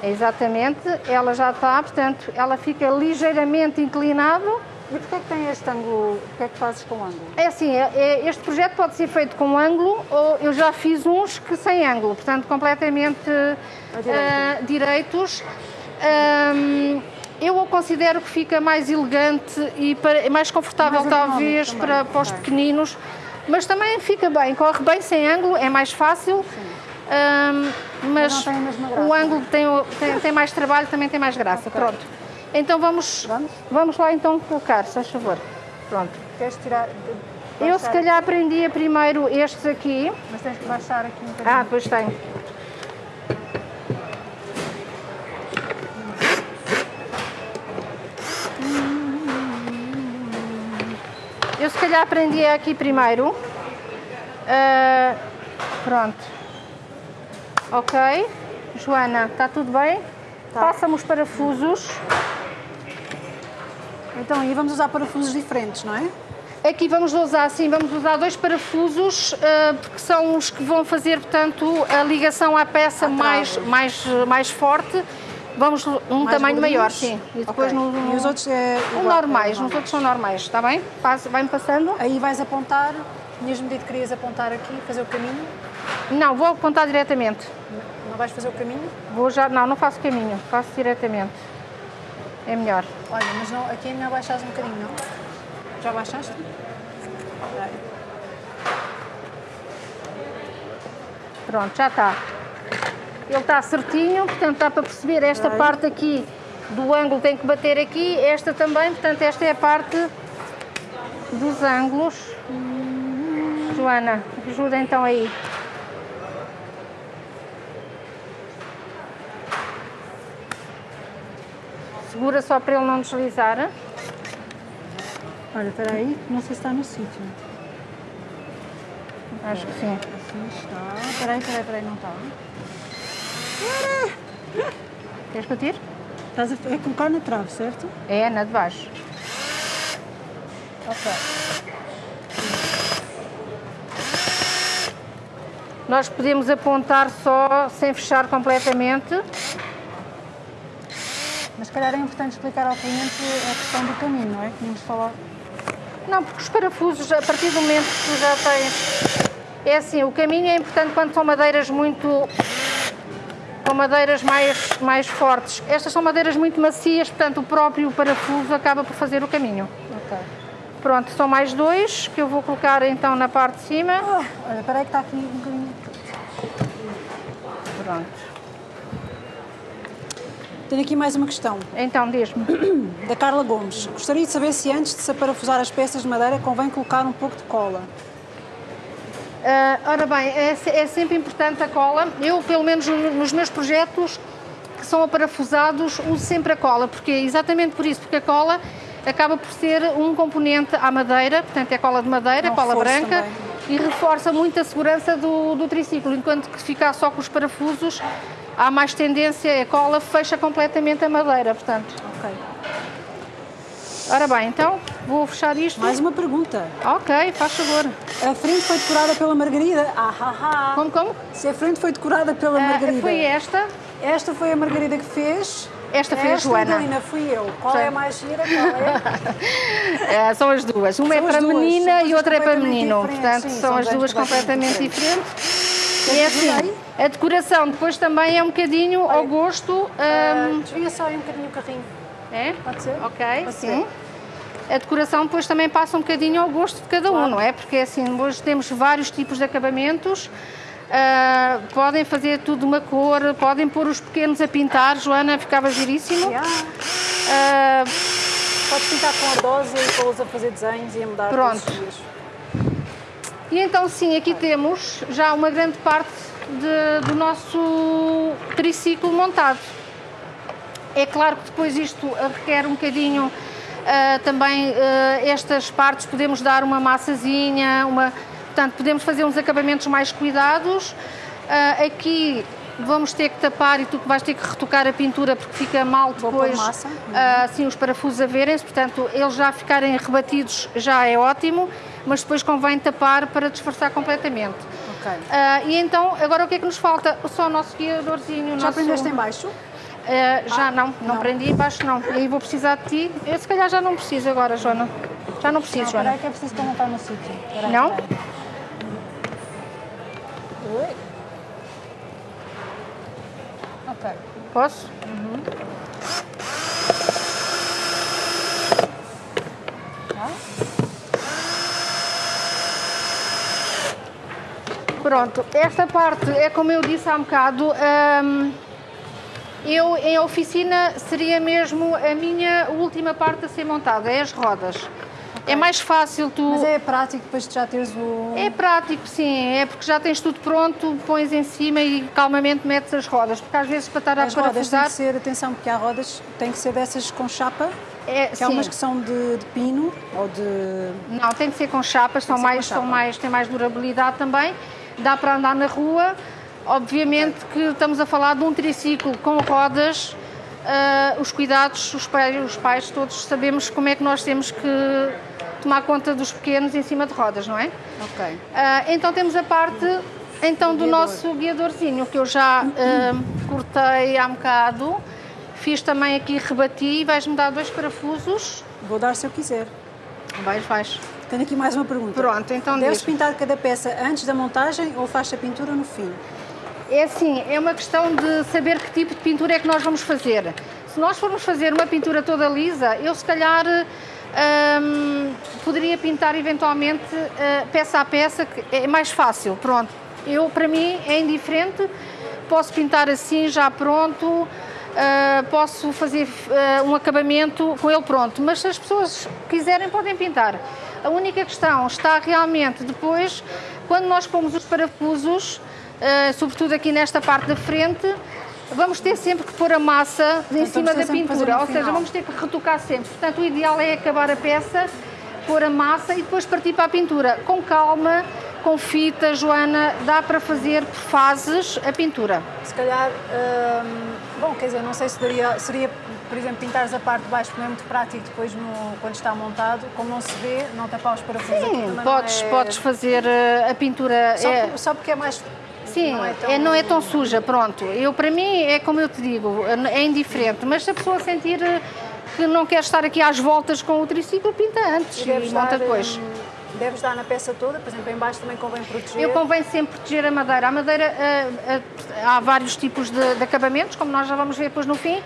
Exatamente, ela já está, portanto, ela fica ligeiramente inclinado E porquê é que tem este ângulo? Porquê é que fazes com ângulo? É assim, é- é- este projeto pode ser feito com ângulo ou eu já fiz uns que sem ângulo, portanto completamente ah, direitos. Ahm, eu o considero que fica mais elegante e para- mais confortável Mais talvez também, para, para os pequeninos, mas também fica bem, corre bem sem ângulo, é mais fácil. Ahm, mas o ângulo tem, o- tem, tem mais trabalho, também tem mais graça. Ok. Pronto. Então vamos, Vamos? vamos lá então colocar, se faz favor. Pronto. Queres tirar. Eu se calhar aprendia primeiro estes aqui. Mas tens que baixar aqui um bocadinho. Ah, depois tenho. Eu se calhar aprendia aqui primeiro. Ah, pronto. Ok. Joana, está tudo bem? Tá. Passa-me os parafusos. Então aí vamos usar parafusos diferentes, não é? Aqui vamos usar, sim, vamos usar dois parafusos, ah, porque são os que vão fazer, portanto, a ligação à peça mais, mais, mais forte. Vamos um Mais tamanho maior, sim. E depois Ok. no, E os outros é. igual- normais, é os outros são normais, está bem? Vai-me passando? Aí vais apontar. Tinhas-me dito que querias apontar aqui, fazer o caminho. Não, vou apontar diretamente. Não vais fazer o caminho? Vou já, não, não faço caminho, faço diretamente. É melhor. Olha, mas não, aqui é melhor baixares um bocadinho, não? Já baixaste? Pronto, já está. Ele está certinho, portanto dá para perceber esta parte aqui do ângulo tem que bater aqui, esta também, portanto esta é a parte dos ângulos. Joana, ajuda então aí. Segura só para ele não deslizar. Olha, espera aí, não sei se está no sítio. Acho que sim. Assim está. Espera aí, espera aí, espera aí, não está. Queres que eu tire? Estás a é colocar na trave, certo? É, na de baixo. Ok. Nós podemos apontar só sem fechar completamente. Mas se calhar é importante explicar ao cliente a questão do caminho, não é? Tínhamos falado. Não, porque os parafusos, a partir do momento que tu já tens. É assim, o caminho é importante quando são madeiras muito. com madeiras mais, mais fortes. Estas são madeiras muito macias, portanto o próprio parafuso acaba por fazer o caminho. Ok. Pronto, são mais dois que eu vou colocar então na parte de cima. Ah, olha, espera aí que está aqui um bocadinho. Pronto. Tenho aqui mais uma questão, Então diz-me. da Carla Gomes. Gostaria de saber se antes de se aparafusar as peças de madeira convém colocar um pouco de cola. Ah, ora bem, é, é sempre importante a cola. Eu, pelo menos no- nos meus projetos que são aparafusados, uso sempre a cola, porque é exatamente por isso, porque a cola acaba por ser um componente à madeira, portanto é cola de madeira, É um cola branca, também. e reforça muito a segurança do, do triciclo, enquanto que ficar só com os parafusos, há mais tendência, a cola fecha completamente a madeira, portanto. Ok. Ora bem, então vou fechar isto. Mais uma pergunta. Ok, faz favor. A frente foi decorada pela Margarida? Ah, ah, ah. Como, como? Se a frente foi decorada pela Ah, Margarida. foi esta. Esta foi a Margarida que fez. Esta foi a Joana. Fui eu. Qual Sim. é a mais gira? Qual é? É, são as duas. Uma São é para duas, menina são e outra é para menino. diferentes, Portanto, sim, são são as duas completamente completamente diferentes. E é assim, a decoração depois também é um bocadinho ao gosto. Ah, hum, Desvia só aí um bocadinho o carrinho. é? Pode ser? Ok, Pode sim. ser. A decoração depois também passa um bocadinho ao gosto de cada um, Claro. não é? Porque assim, hoje temos vários tipos de acabamentos. ah, podem fazer tudo de uma cor, podem pôr os pequenos a pintar, Joana, ficava giríssimo. Yeah. Ah, Podes pintar com ardosa e pô-los a fazer desenhos e a mudar Pronto. E então sim, aqui temos já uma grande parte de- do nosso triciclo montado. É claro que depois isto requer um bocadinho ah, também ah, estas partes podemos dar uma massazinha, uma, portanto podemos fazer uns acabamentos mais cuidados. Ah, aqui vamos ter que tapar e tu vais ter que retocar a pintura porque fica mal depois massa. ah, assim os parafusos a verem-se, portanto eles já ficarem rebatidos já é ótimo, mas depois convém tapar para disfarçar completamente. Ok. Ah, e então, agora o que é que nos falta? Só o nosso guiadorzinho. Já nosso... aprendeste em baixo? Uh, já ah, não, não, não, prendi embaixo não. E aí vou precisar de ti. Eu se calhar já não preciso agora, Joana. Já não preciso, não, Joana. Peraí que é preciso montar no sítio. Não? Oi. Ok. Posso? Uhum. Ah? Pronto, esta parte é como eu disse há um bocado. Um, eu, em oficina, seria mesmo a minha última parte a ser montada, é as rodas. Okay. É mais fácil tu... Mas é prático depois de já teres o... É prático, sim. É porque já tens tudo pronto, pões em cima e calmamente metes as rodas. Porque às vezes para estar a as parafusar... rodas têm que ser, atenção, porque há rodas, tem que ser dessas com chapa. É, que há umas que são de, de, pino ou de... Não, tem que ser com chapas, são mais, chapa. são mais, têm mais durabilidade também. Dá para andar na rua Obviamente que estamos a falar de um triciclo com rodas, uh, os cuidados, os pais, os pais todos sabemos como é que nós temos que tomar conta dos pequenos em cima de rodas, não é? Ok. Uh, então temos a parte então do Guiador. nosso guiadorzinho, que eu já uh, cortei há um bocado, fiz também aqui, rebati, vais-me dar dois parafusos. Vou dar se eu quiser. Vais, vais. Tenho aqui mais uma pergunta. Pronto, então Deves diz. pintar cada peça antes da montagem ou faz a pintura no fim? É assim, é uma questão de saber que tipo de pintura é que nós vamos fazer. Se nós formos fazer uma pintura toda lisa, eu se calhar hum, poderia pintar eventualmente uh, peça a peça, que é mais fácil, pronto. Eu, para mim, é indiferente, posso pintar assim, já pronto, uh, posso fazer uh, um acabamento com ele pronto, mas se as pessoas quiserem, podem pintar. A única questão está realmente depois, quando nós pomos os parafusos, uh, sobretudo aqui nesta parte da frente, vamos ter sempre que pôr a massa em então, cima da pintura, ou seja, vamos ter que retocar sempre. Portanto, o ideal é acabar a peça, pôr a massa e depois partir para a pintura. Com calma, com fita, Joana, dá para fazer por fases a pintura. Se calhar, hum, bom, quer dizer, não sei se daria, seria, por exemplo, pintares a parte de baixo, porque é muito prático depois no, quando está montado, como não se vê, não tapar os parafusos Sim, aqui, podes, é... podes fazer eh, a pintura... Só, é... só porque é mais Sim, não é, tão... é, não é tão suja, pronto. Eu, para mim, é como eu te digo, é indiferente, mas se a pessoa sentir eh, que não quer estar aqui às voltas com o triciclo, pinta antes e, e monta depois. Hum, deves dar na peça toda, por exemplo, em baixo também convém proteger? Eu convém sempre proteger a madeira. A madeira, uh, há vários tipos de, de, acabamentos, como nós já vamos ver depois no fim.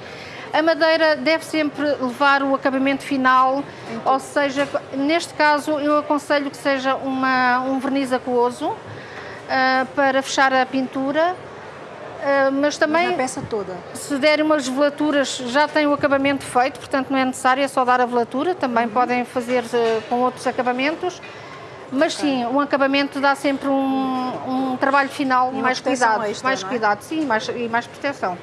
A madeira deve sempre levar o acabamento final, ou seja, neste caso eu aconselho que seja uma, um verniz aquoso, uh, para fechar a pintura. Uh, mas também mas peça toda. se derem umas velaturas já tem o acabamento feito, portanto não é necessário, é só dar a velatura, também uhum. podem fazer uh, com outros acabamentos, mas sim, um acabamento dá sempre um, um trabalho final e mais cuidado, extra, mais é? cuidado, sim, mais, e mais proteção.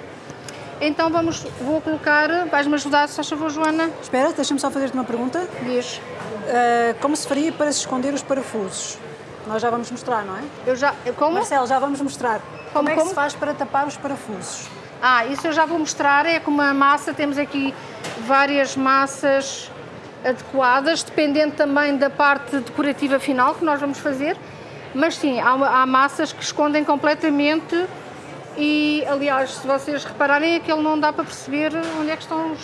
Então vamos, vou colocar, vais-me ajudar, se faz favor, Joana? Espera, deixa-me só fazer-te uma pergunta. Diz. Uh, como se faria para se esconder os parafusos? Nós já vamos mostrar, não é? Eu já. Como? Marcelo, já vamos mostrar. Como, como é que como? se faz para tapar os parafusos? Ah, isso eu já vou mostrar. É com uma massa, temos aqui várias massas adequadas, dependendo também da parte decorativa final que nós vamos fazer. Mas sim, há, há massas que escondem completamente e, aliás, se vocês repararem, aquele não dá para perceber onde é que estão os,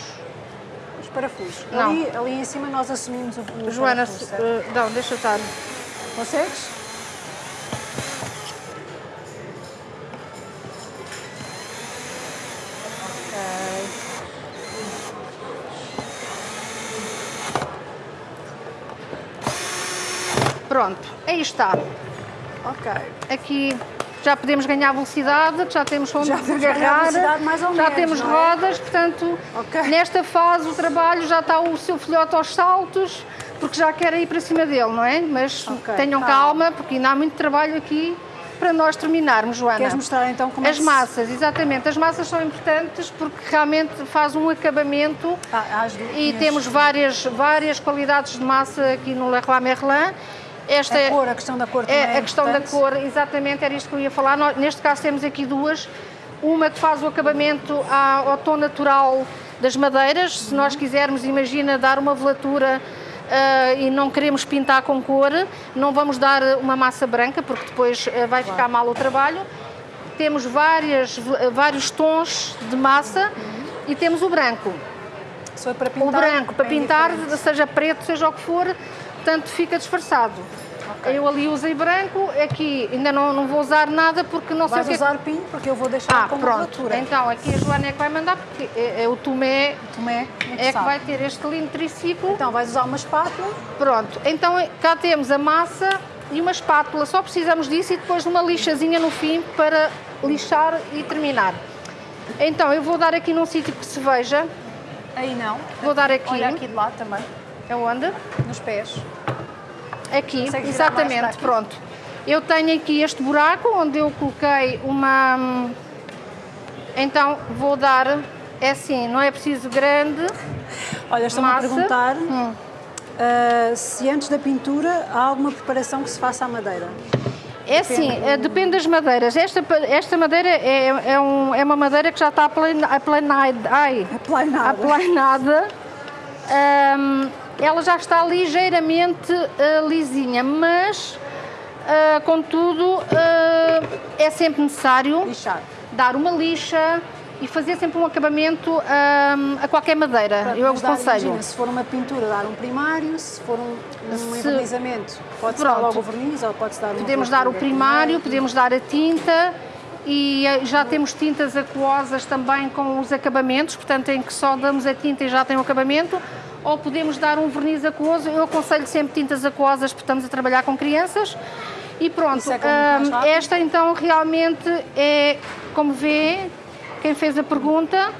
os parafusos. Não. Ali, ali em cima nós assumimos o, o Joana, parafuso, uh, não, deixa estar. Consegues? Pronto, aí está. Ok. Aqui já podemos ganhar velocidade, já temos onde já agarrar, já menos, temos é? rodas, portanto, okay. nesta fase o trabalho já está o seu filhote aos saltos, porque já quer ir para cima dele, não é? Mas okay, tenham tá. calma, porque ainda há muito trabalho aqui para nós terminarmos, Joana. Queres mostrar então como As é massas, exatamente. As massas são importantes porque realmente faz um acabamento ah, e temos várias, várias qualidades de massa aqui no Leroy Merlin. Esta a cor, a questão da cor é, é a questão da cor, exatamente, era isto que eu ia falar. Nós, neste caso temos aqui duas. Uma que faz o acabamento ao tom natural das madeiras. Se nós quisermos, imagina, dar uma velatura uh, e não queremos pintar com cor, não vamos dar uma massa branca, porque depois uh, vai ficar mal o trabalho. Temos várias, vários tons de massa E temos o branco. Se for para pintar, O branco para é pintar, indiferente. seja preto, seja o que for, portanto fica disfarçado. Ok. Eu ali usei branco, aqui ainda não, não vou usar nada porque não sei Vais o que é que- usar pinho porque eu vou deixar Ah, como pronto. Então aqui a Joana é que vai mandar porque é, é o Tomé Tomé, é que vai ter este lindo triciclo. Então vais usar uma espátula. Pronto, então cá temos a massa e uma espátula, só precisamos disso e depois uma lixazinha no fim para lixar e terminar. Então eu vou dar aqui num sítio que se veja, Aí não. vou dar aqui, Olha aqui de lado também, é onde? nos pés. Aqui, Consegue exatamente, aqui? pronto. Eu tenho aqui este buraco onde eu coloquei uma... hum, Então vou dar, é assim, não é preciso grande, Olha, estão-me a perguntar Hum. ah, se antes da pintura há alguma preparação que se faça à madeira. É assim, eh, depende das madeiras. Esta, esta madeira é, é, um- é uma madeira que já está aplana- aplanada. Ai, Aplanada. aplanada. Ahm, ela já está ligeiramente eh, lisinha, mas, eh, contudo, eh, é sempre necessário Lixar. dar uma lixa e fazer sempre um acabamento ahm, a qualquer madeira. Pronto, Eu aconselho. imagina, se for uma pintura, dar um primário, se for um, um envernizamento, pode-se dar logo o verniz ou pode-se dar Podemos dar o primário, podemos dar a tinta e já temos tintas aquosas também com os acabamentos, portanto em que só damos a tinta e já tem o acabamento, ou podemos dar um verniz aquoso. Eu aconselho sempre tintas aquosas porque estamos a trabalhar com crianças. E pronto, é hum, rápido. esta então realmente é, como vê, quem fez a pergunta,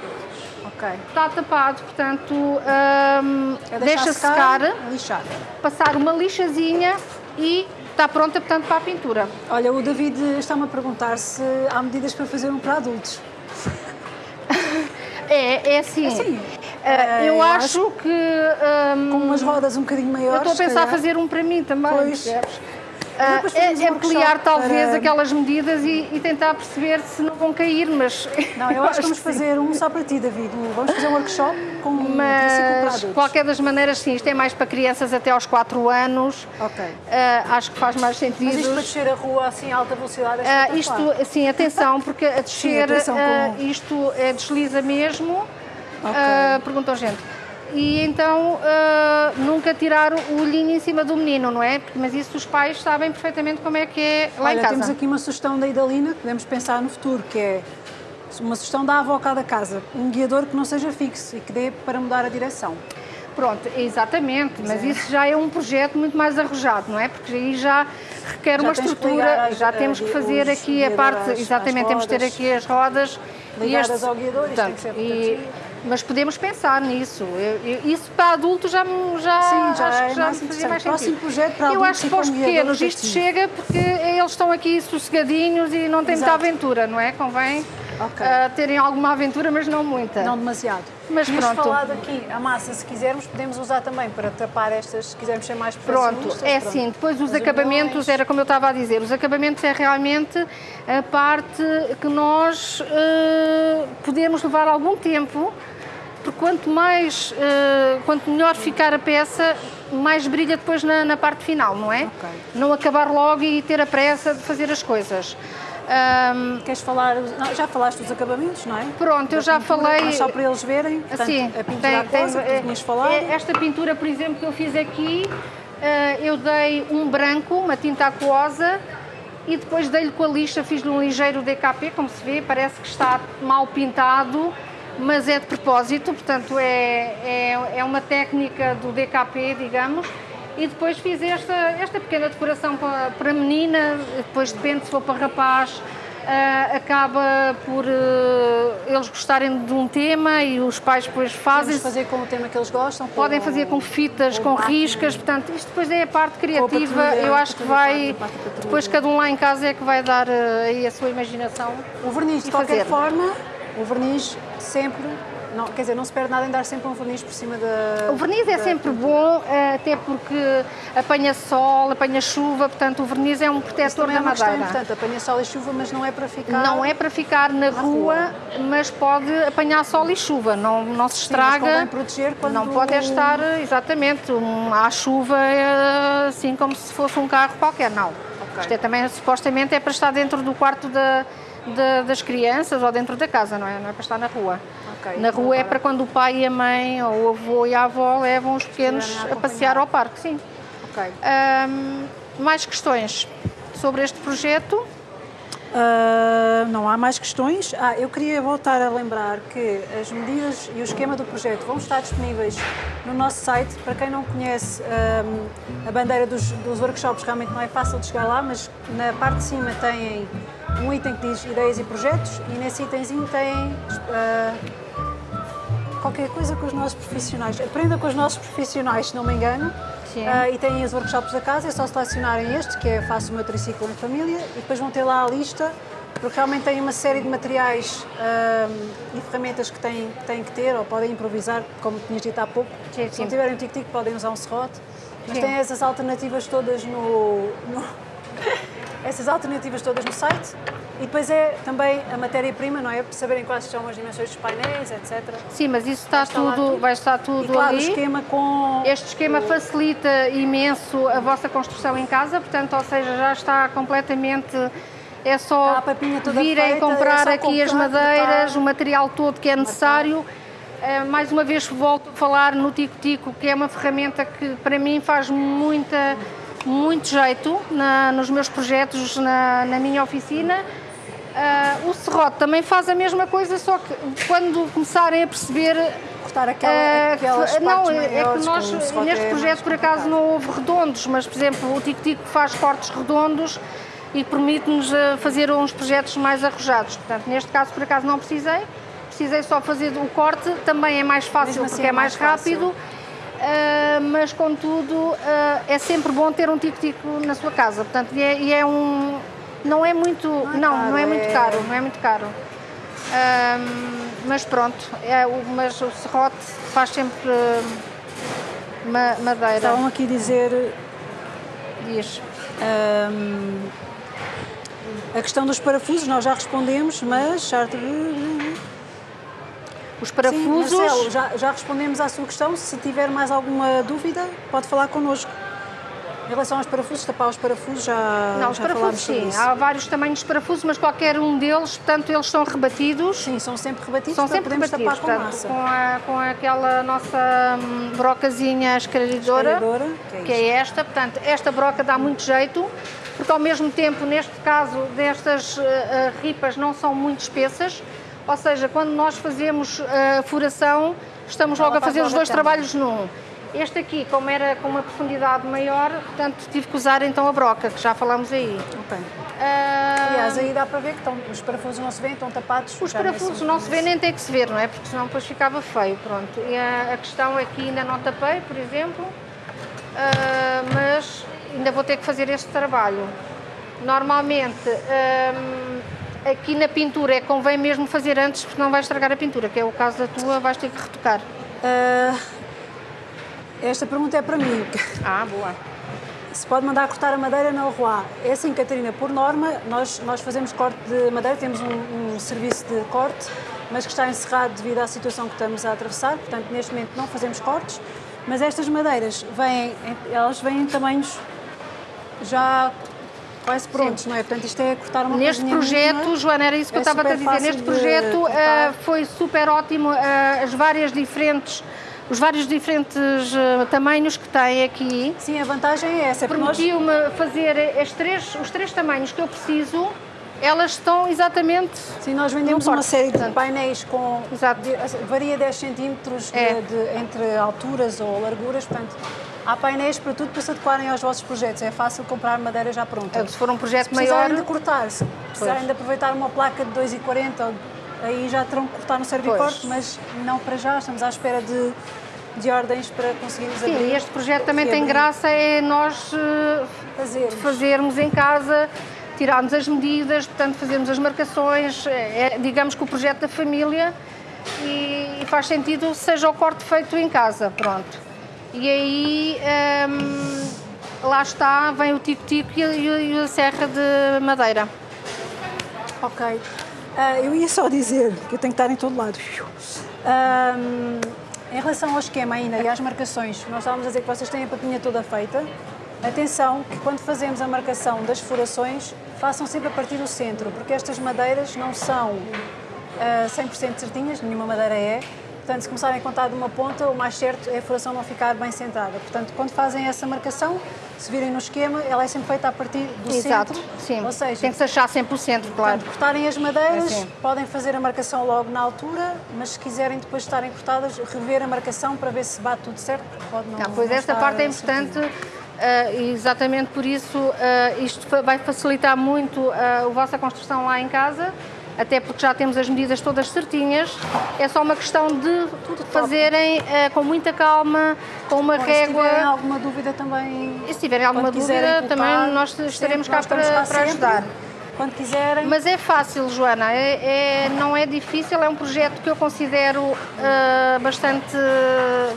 Ok. está tapado, portanto hum, É deixa secar, lixar. passar uma lixazinha e está pronta, portanto, para a pintura. Olha, o David está-me a perguntar se há medidas para fazer um para adultos. É, é assim. Assim, eh, eh, eu eu acho que. hum, Com umas rodas um bocadinho maiores. eu estou a pensar calhar. fazer um para mim também. Pois. percebes? Depois é, é ampliar talvez para- aquelas medidas e, e tentar perceber se não vão cair, mas. Não, eu acho que vamos sim. fazer um só para ti, David. Vamos fazer um workshop com Mas, adultos. qualquer das maneiras, sim, isto é mais para crianças até aos 4 anos. Ok. Ah, acho que faz mais sentido. Mas isto para descer a rua assim a alta velocidade é espetacular. isto, assim, atenção, porque a descer, atenção ah, com- isto é desliza mesmo, Ok. ah, perguntou gente. E então ah, nunca tirar o olhinho em cima do menino, não é? Mas isso os pais sabem perfeitamente como é que é lá Olha, em casa. temos aqui uma sugestão da Idalina que podemos pensar no futuro, que é uma sugestão da avó cada casa. Um guiador que não seja fixo e que dê para mudar a direção. Pronto, exatamente, mas isso já é um projeto muito mais arrojado, não é? Porque aí já requer Já uma estrutura, já temos que fazer aqui a parte, exatamente, temos que ter aqui as rodas. e Ligadas ao guiador, isto tem que ser. Mas podemos pensar nisso. Eu- eu- isso para adultos já, me- já, Sim, já acho é que já me fazia mais Próximo sentido. projeto para Eu acho que para os pequenos isto chega porque eles estão aqui sossegadinhos e não têm muita Exato. aventura, não é? Convém Ok. ah, terem alguma aventura, mas não muita. Não demasiado. Mas Tínhamos pronto. falado aqui, a massa, se quisermos, podemos usar também para tapar estas, se quisermos ser mais Pronto, perfeccionistas, é pronto. assim, depois os As acabamentos, era como eu estava a dizer, os acabamentos é realmente a parte que nós eh, podemos levar algum tempo, porque quanto mais, eh, quanto melhor ficar a peça, mais brilha depois na, na parte final, não é? Ok. Não acabar logo e ter a pressa de fazer as coisas. Ahm, Queres falar? não, já falaste dos acabamentos, não é? Pronto, eu Da já pintura, falei- Mas só para eles verem. Portanto, Assim, a pintura aquosa, que tu tinhas falado. é- esta pintura, por exemplo, que eu fiz aqui, eh, eu dei um branco, uma tinta aquosa, e depois dei-lhe com a lixa, fiz-lhe um ligeiro DKP, como se vê, parece que está mal pintado, mas é de propósito, portanto é, é, é uma técnica do DKP, digamos. E depois fiz esta, esta pequena decoração para, para menina, depois depende se for para rapaz, ah, acaba por eh, eles gostarem de um tema e os pais depois fazem. Podemos fazer com o tema que eles gostam. Podem fazer com fitas, com riscas, portanto, isto depois é a parte criativa. patrulha, Eu acho que vai. Depois cada um lá em casa é que vai dar eh, aí a sua imaginação. O verniz, de qualquer fazer. forma, o verniz sempre, não, quer dizer, não se perde nada em dar sempre um verniz por cima da... O verniz é da sempre bom, eh, até porque apanha sol, apanha chuva, portanto, o verniz é um Isso protetor é da madeira. importante, apanha sol e chuva, mas não é para ficar... Não é para ficar na rua, mas pode apanhar sol e chuva, não, não se Sim, estraga. convém proteger quando... Não pode é estar, exatamente, um, à chuva, eh, assim como se fosse um carro qualquer, não. Isto é também, supostamente, é para estar dentro do quarto da, de- das crianças ou dentro da casa, não é? Não é para estar na rua. Ok. Na rua é para quando o pai e a mãe, ou o avô e a avó levam os pequenos a passear ao parque, sim. Ok. Ahm, mais questões sobre este projeto? Ah, não há mais questões. Ah, eu queria voltar a lembrar que as medidas e o esquema do projeto vão estar disponíveis no nosso site. Para quem não conhece ahm, a bandeira dos, dos workshops, realmente não é fácil de chegar lá, mas na parte de cima tem um item que diz ideias e projetos e nesse itemzinho tem ah, qualquer coisa com os nossos profissionais. Aprenda com os nossos profissionais, se não me engano. Ah, e têm os workshops da casa, é só selecionarem este, que é Faço o meu triciclo em família, e depois vão ter lá a lista, porque realmente tem uma série de materiais ahm, e ferramentas que têm, que têm que ter, ou podem improvisar, como tinhas dito há pouco. Sim, Se sim. não tiverem um tic-tic, podem usar um serrote. Mas Sim. tem essas alternativas todas no, no- essas alternativas todas no site. E depois é também a matéria-prima, não é? Para saberem quais são as dimensões dos painéis, etc. Sim, mas isso está Vai tudo, tudo. vai estar E tudo claro, o ali. esquema com. Este esquema facilita imenso a vossa construção em casa, portanto, ou seja, já está completamente. É só virem feita, comprar é aqui as madeiras, o material todo que é necessário. Eh, mais uma vez volto a falar no Tico Tico, que é uma ferramenta que para mim faz muita, muito jeito na- nos meus projetos, na, na minha oficina. Ah, o serrote também faz a mesma coisa, só que quando começarem a perceber cortar aquela, eh, aquelas que- não, é que nós o serrote neste é projeto por acaso não houve redondos, mas por exemplo o Tico Tico faz cortes redondos e permite-nos eh, fazer uns projetos mais arrojados. Portanto, neste caso por acaso não precisei, precisei só fazer o corte, também é mais fácil assim porque é é mais, mais rápido. eh, mas contudo eh, é sempre bom ter um tico-tico na sua casa, portanto, e é, e é um não é muito não, é não, caro, é muito é- caro, não é muito caro. Mas pronto, é, o, mas o serrote faz sempre hum, ma- madeira. Estavam aqui a dizer Diz. hum, a questão dos parafusos, nós já respondemos, mas. Os Sim, parafusos. Marcelo, já, já respondemos à sua questão. Se tiver mais alguma dúvida, pode falar connosco. Em relação aos parafusos, tapar os parafusos, já, não, os já parafusos sim, há vários tamanhos de parafusos, mas qualquer um deles, portanto, eles são rebatidos. Sim, são sempre rebatidos São sempre rebatidos, com portanto, massa. com, a- com aquela nossa hum, brocazinha Esclarecedora, que é que é esta. Portanto, esta broca dá muito jeito, porque ao mesmo tempo, neste caso, destas eh, eh, ripas não são muito espessas, ou seja, quando nós fazemos eh, a furação, estamos logo a faz fazer os dois trabalhos num. Este aqui, como era com uma profundidade maior, portanto, tive que usar então a broca, que já falamos aí. Ok. Ah, Aliás, aí dá para ver que estão, os parafusos não se vêem, estão tapados. os parafusos não se vê nem tem que se ver, não é? Porque senão depois ficava feio, pronto. E a, a questão é que ainda não tapei, por exemplo, ah, mas ainda vou ter que fazer este trabalho. Normalmente, aqui na pintura é convém mesmo fazer antes, porque não vai estragar a pintura, que é o caso da tua, vais ter que retocar. Ah, esta pergunta é para mim. Ah, boa. Se pode mandar cortar a madeira na Leroy. É assim, Catarina, por norma, nós, nós fazemos corte de madeira, temos um, um serviço de corte, mas que está encerrado devido à situação que estamos a atravessar, portanto, neste momento não fazemos cortes, mas estas madeiras vêm, elas vêm em tamanhos já quase prontos, não é? Portanto, isto é cortar uma Neste projeto, mínima. Joana, era isso que É eu estava a dizer. Neste projeto ah, foi super ótimo ah, as várias diferentes, os vários diferentes ah, tamanhos que tem aqui. Sim, a vantagem é essa, nós Permitiu-me fazer as três, os três tamanhos que eu preciso, elas estão exatamente. Sim, nós vendemos uma série de painéis com. Exato. de- varia 10 centímetros de- É. de- entre alturas ou larguras, portanto, há painéis para tudo para se adequarem aos vossos projetos. É fácil comprar madeira já pronta. Se for um projeto Se precisarem maior. de cortar, se precisarem de aproveitar uma placa de 2,40, ou- aí já terão que cortar no servicorte, Pois. mas não para já, estamos à espera de, de ordens para conseguirmos Sim, abrir. este projeto também e tem abrir, graça, é nós eh, Fazer. fazermos em casa, tirarmos as medidas, portanto fazermos as marcações, é, é, digamos que o projeto da família e, e faz sentido seja o corte feito em casa, pronto. E aí hum, lá está, vem o tico-tico e, a- e a serra de madeira. Ok. Ah, eu ia só dizer que eu tenho que estar em todo lado. Ahm, em relação ao esquema ainda e às marcações, nós estávamos a dizer que vocês têm a papinha toda feita. Atenção que quando fazemos a marcação das furações, façam sempre a partir do centro, porque estas madeiras não são ah, 100% certinhas, nenhuma madeira é. Portanto, se começarem a contar de uma ponta, o mais certo é a furação não ficar bem centrada. Portanto, quando fazem essa marcação, se virem no esquema, ela é sempre feita a partir do Exato, centro. sim. Ou seja, Tem que se achar 100%, claro. Portanto, cortarem as madeiras, Assim. podem fazer a marcação logo na altura, mas se quiserem depois de estarem cortadas, rever a marcação para ver se bate tudo certo, porque pode não Ah, pois não esta parte é importante, e exatamente por isso ah, isto vai facilitar muito ah, a vossa construção lá em casa, até porque já temos as medidas todas certinhas. É só uma questão de fazerem ah, com muita calma, com uma e se tiverem régua. alguma dúvida também... E se tiverem alguma dúvida, também nós sempre, estaremos cá nós para, para sempre. Quando quiserem, Mas é fácil, Joana, é, é- não é difícil, é um projeto que eu considero ah, bastante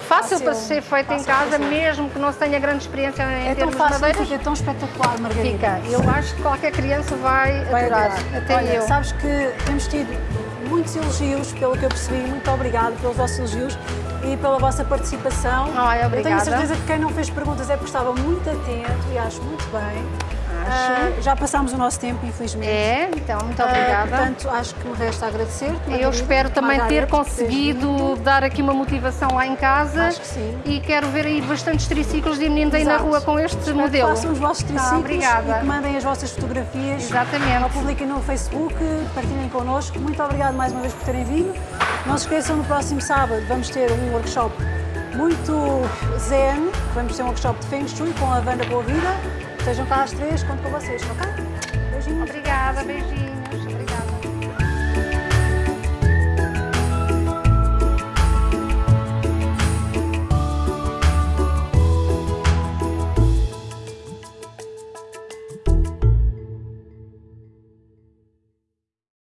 fácil, Fácil, para ser feito em fácil, casa, fácil. mesmo que não se tenha grande experiência em é tão termos de fácil, madeiras. fica tão espetacular, Margarida. Fica. Eu acho que qualquer criança vai, Vai adorar. adorar. Até Olha, eu. sabes que temos tido muitos elogios, pelo que eu percebi. Muito obrigada pelos vossos elogios e pela vossa participação. Ai, Eu tenho obrigada. certeza que quem não fez perguntas é porque estava muito atento e acho muito bem. Ah, já passámos o nosso tempo, infelizmente. É, então, muito Ah, obrigada. portanto, acho que me resta agradecer-te. eu espero também ter conseguido dar aqui uma motivação lá em casa. Acho que sim. E quero ver aí bastantes triciclos de meninos aí na rua com este Espero modelo. Que façam os vossos Tá, triciclos obrigada. e que mandem as vossas fotografias. Exatamente. Ou publiquem no Facebook, partilhem connosco. Muito obrigado mais uma vez por terem vindo. Não se esqueçam, no próximo sábado vamos ter um workshop muito zen. Vamos ter um workshop de Feng Shui com a Wanda Boa Vida. Estejam cá às três, conto com vocês, ok? Beijinhos. Obrigada, beijinhos.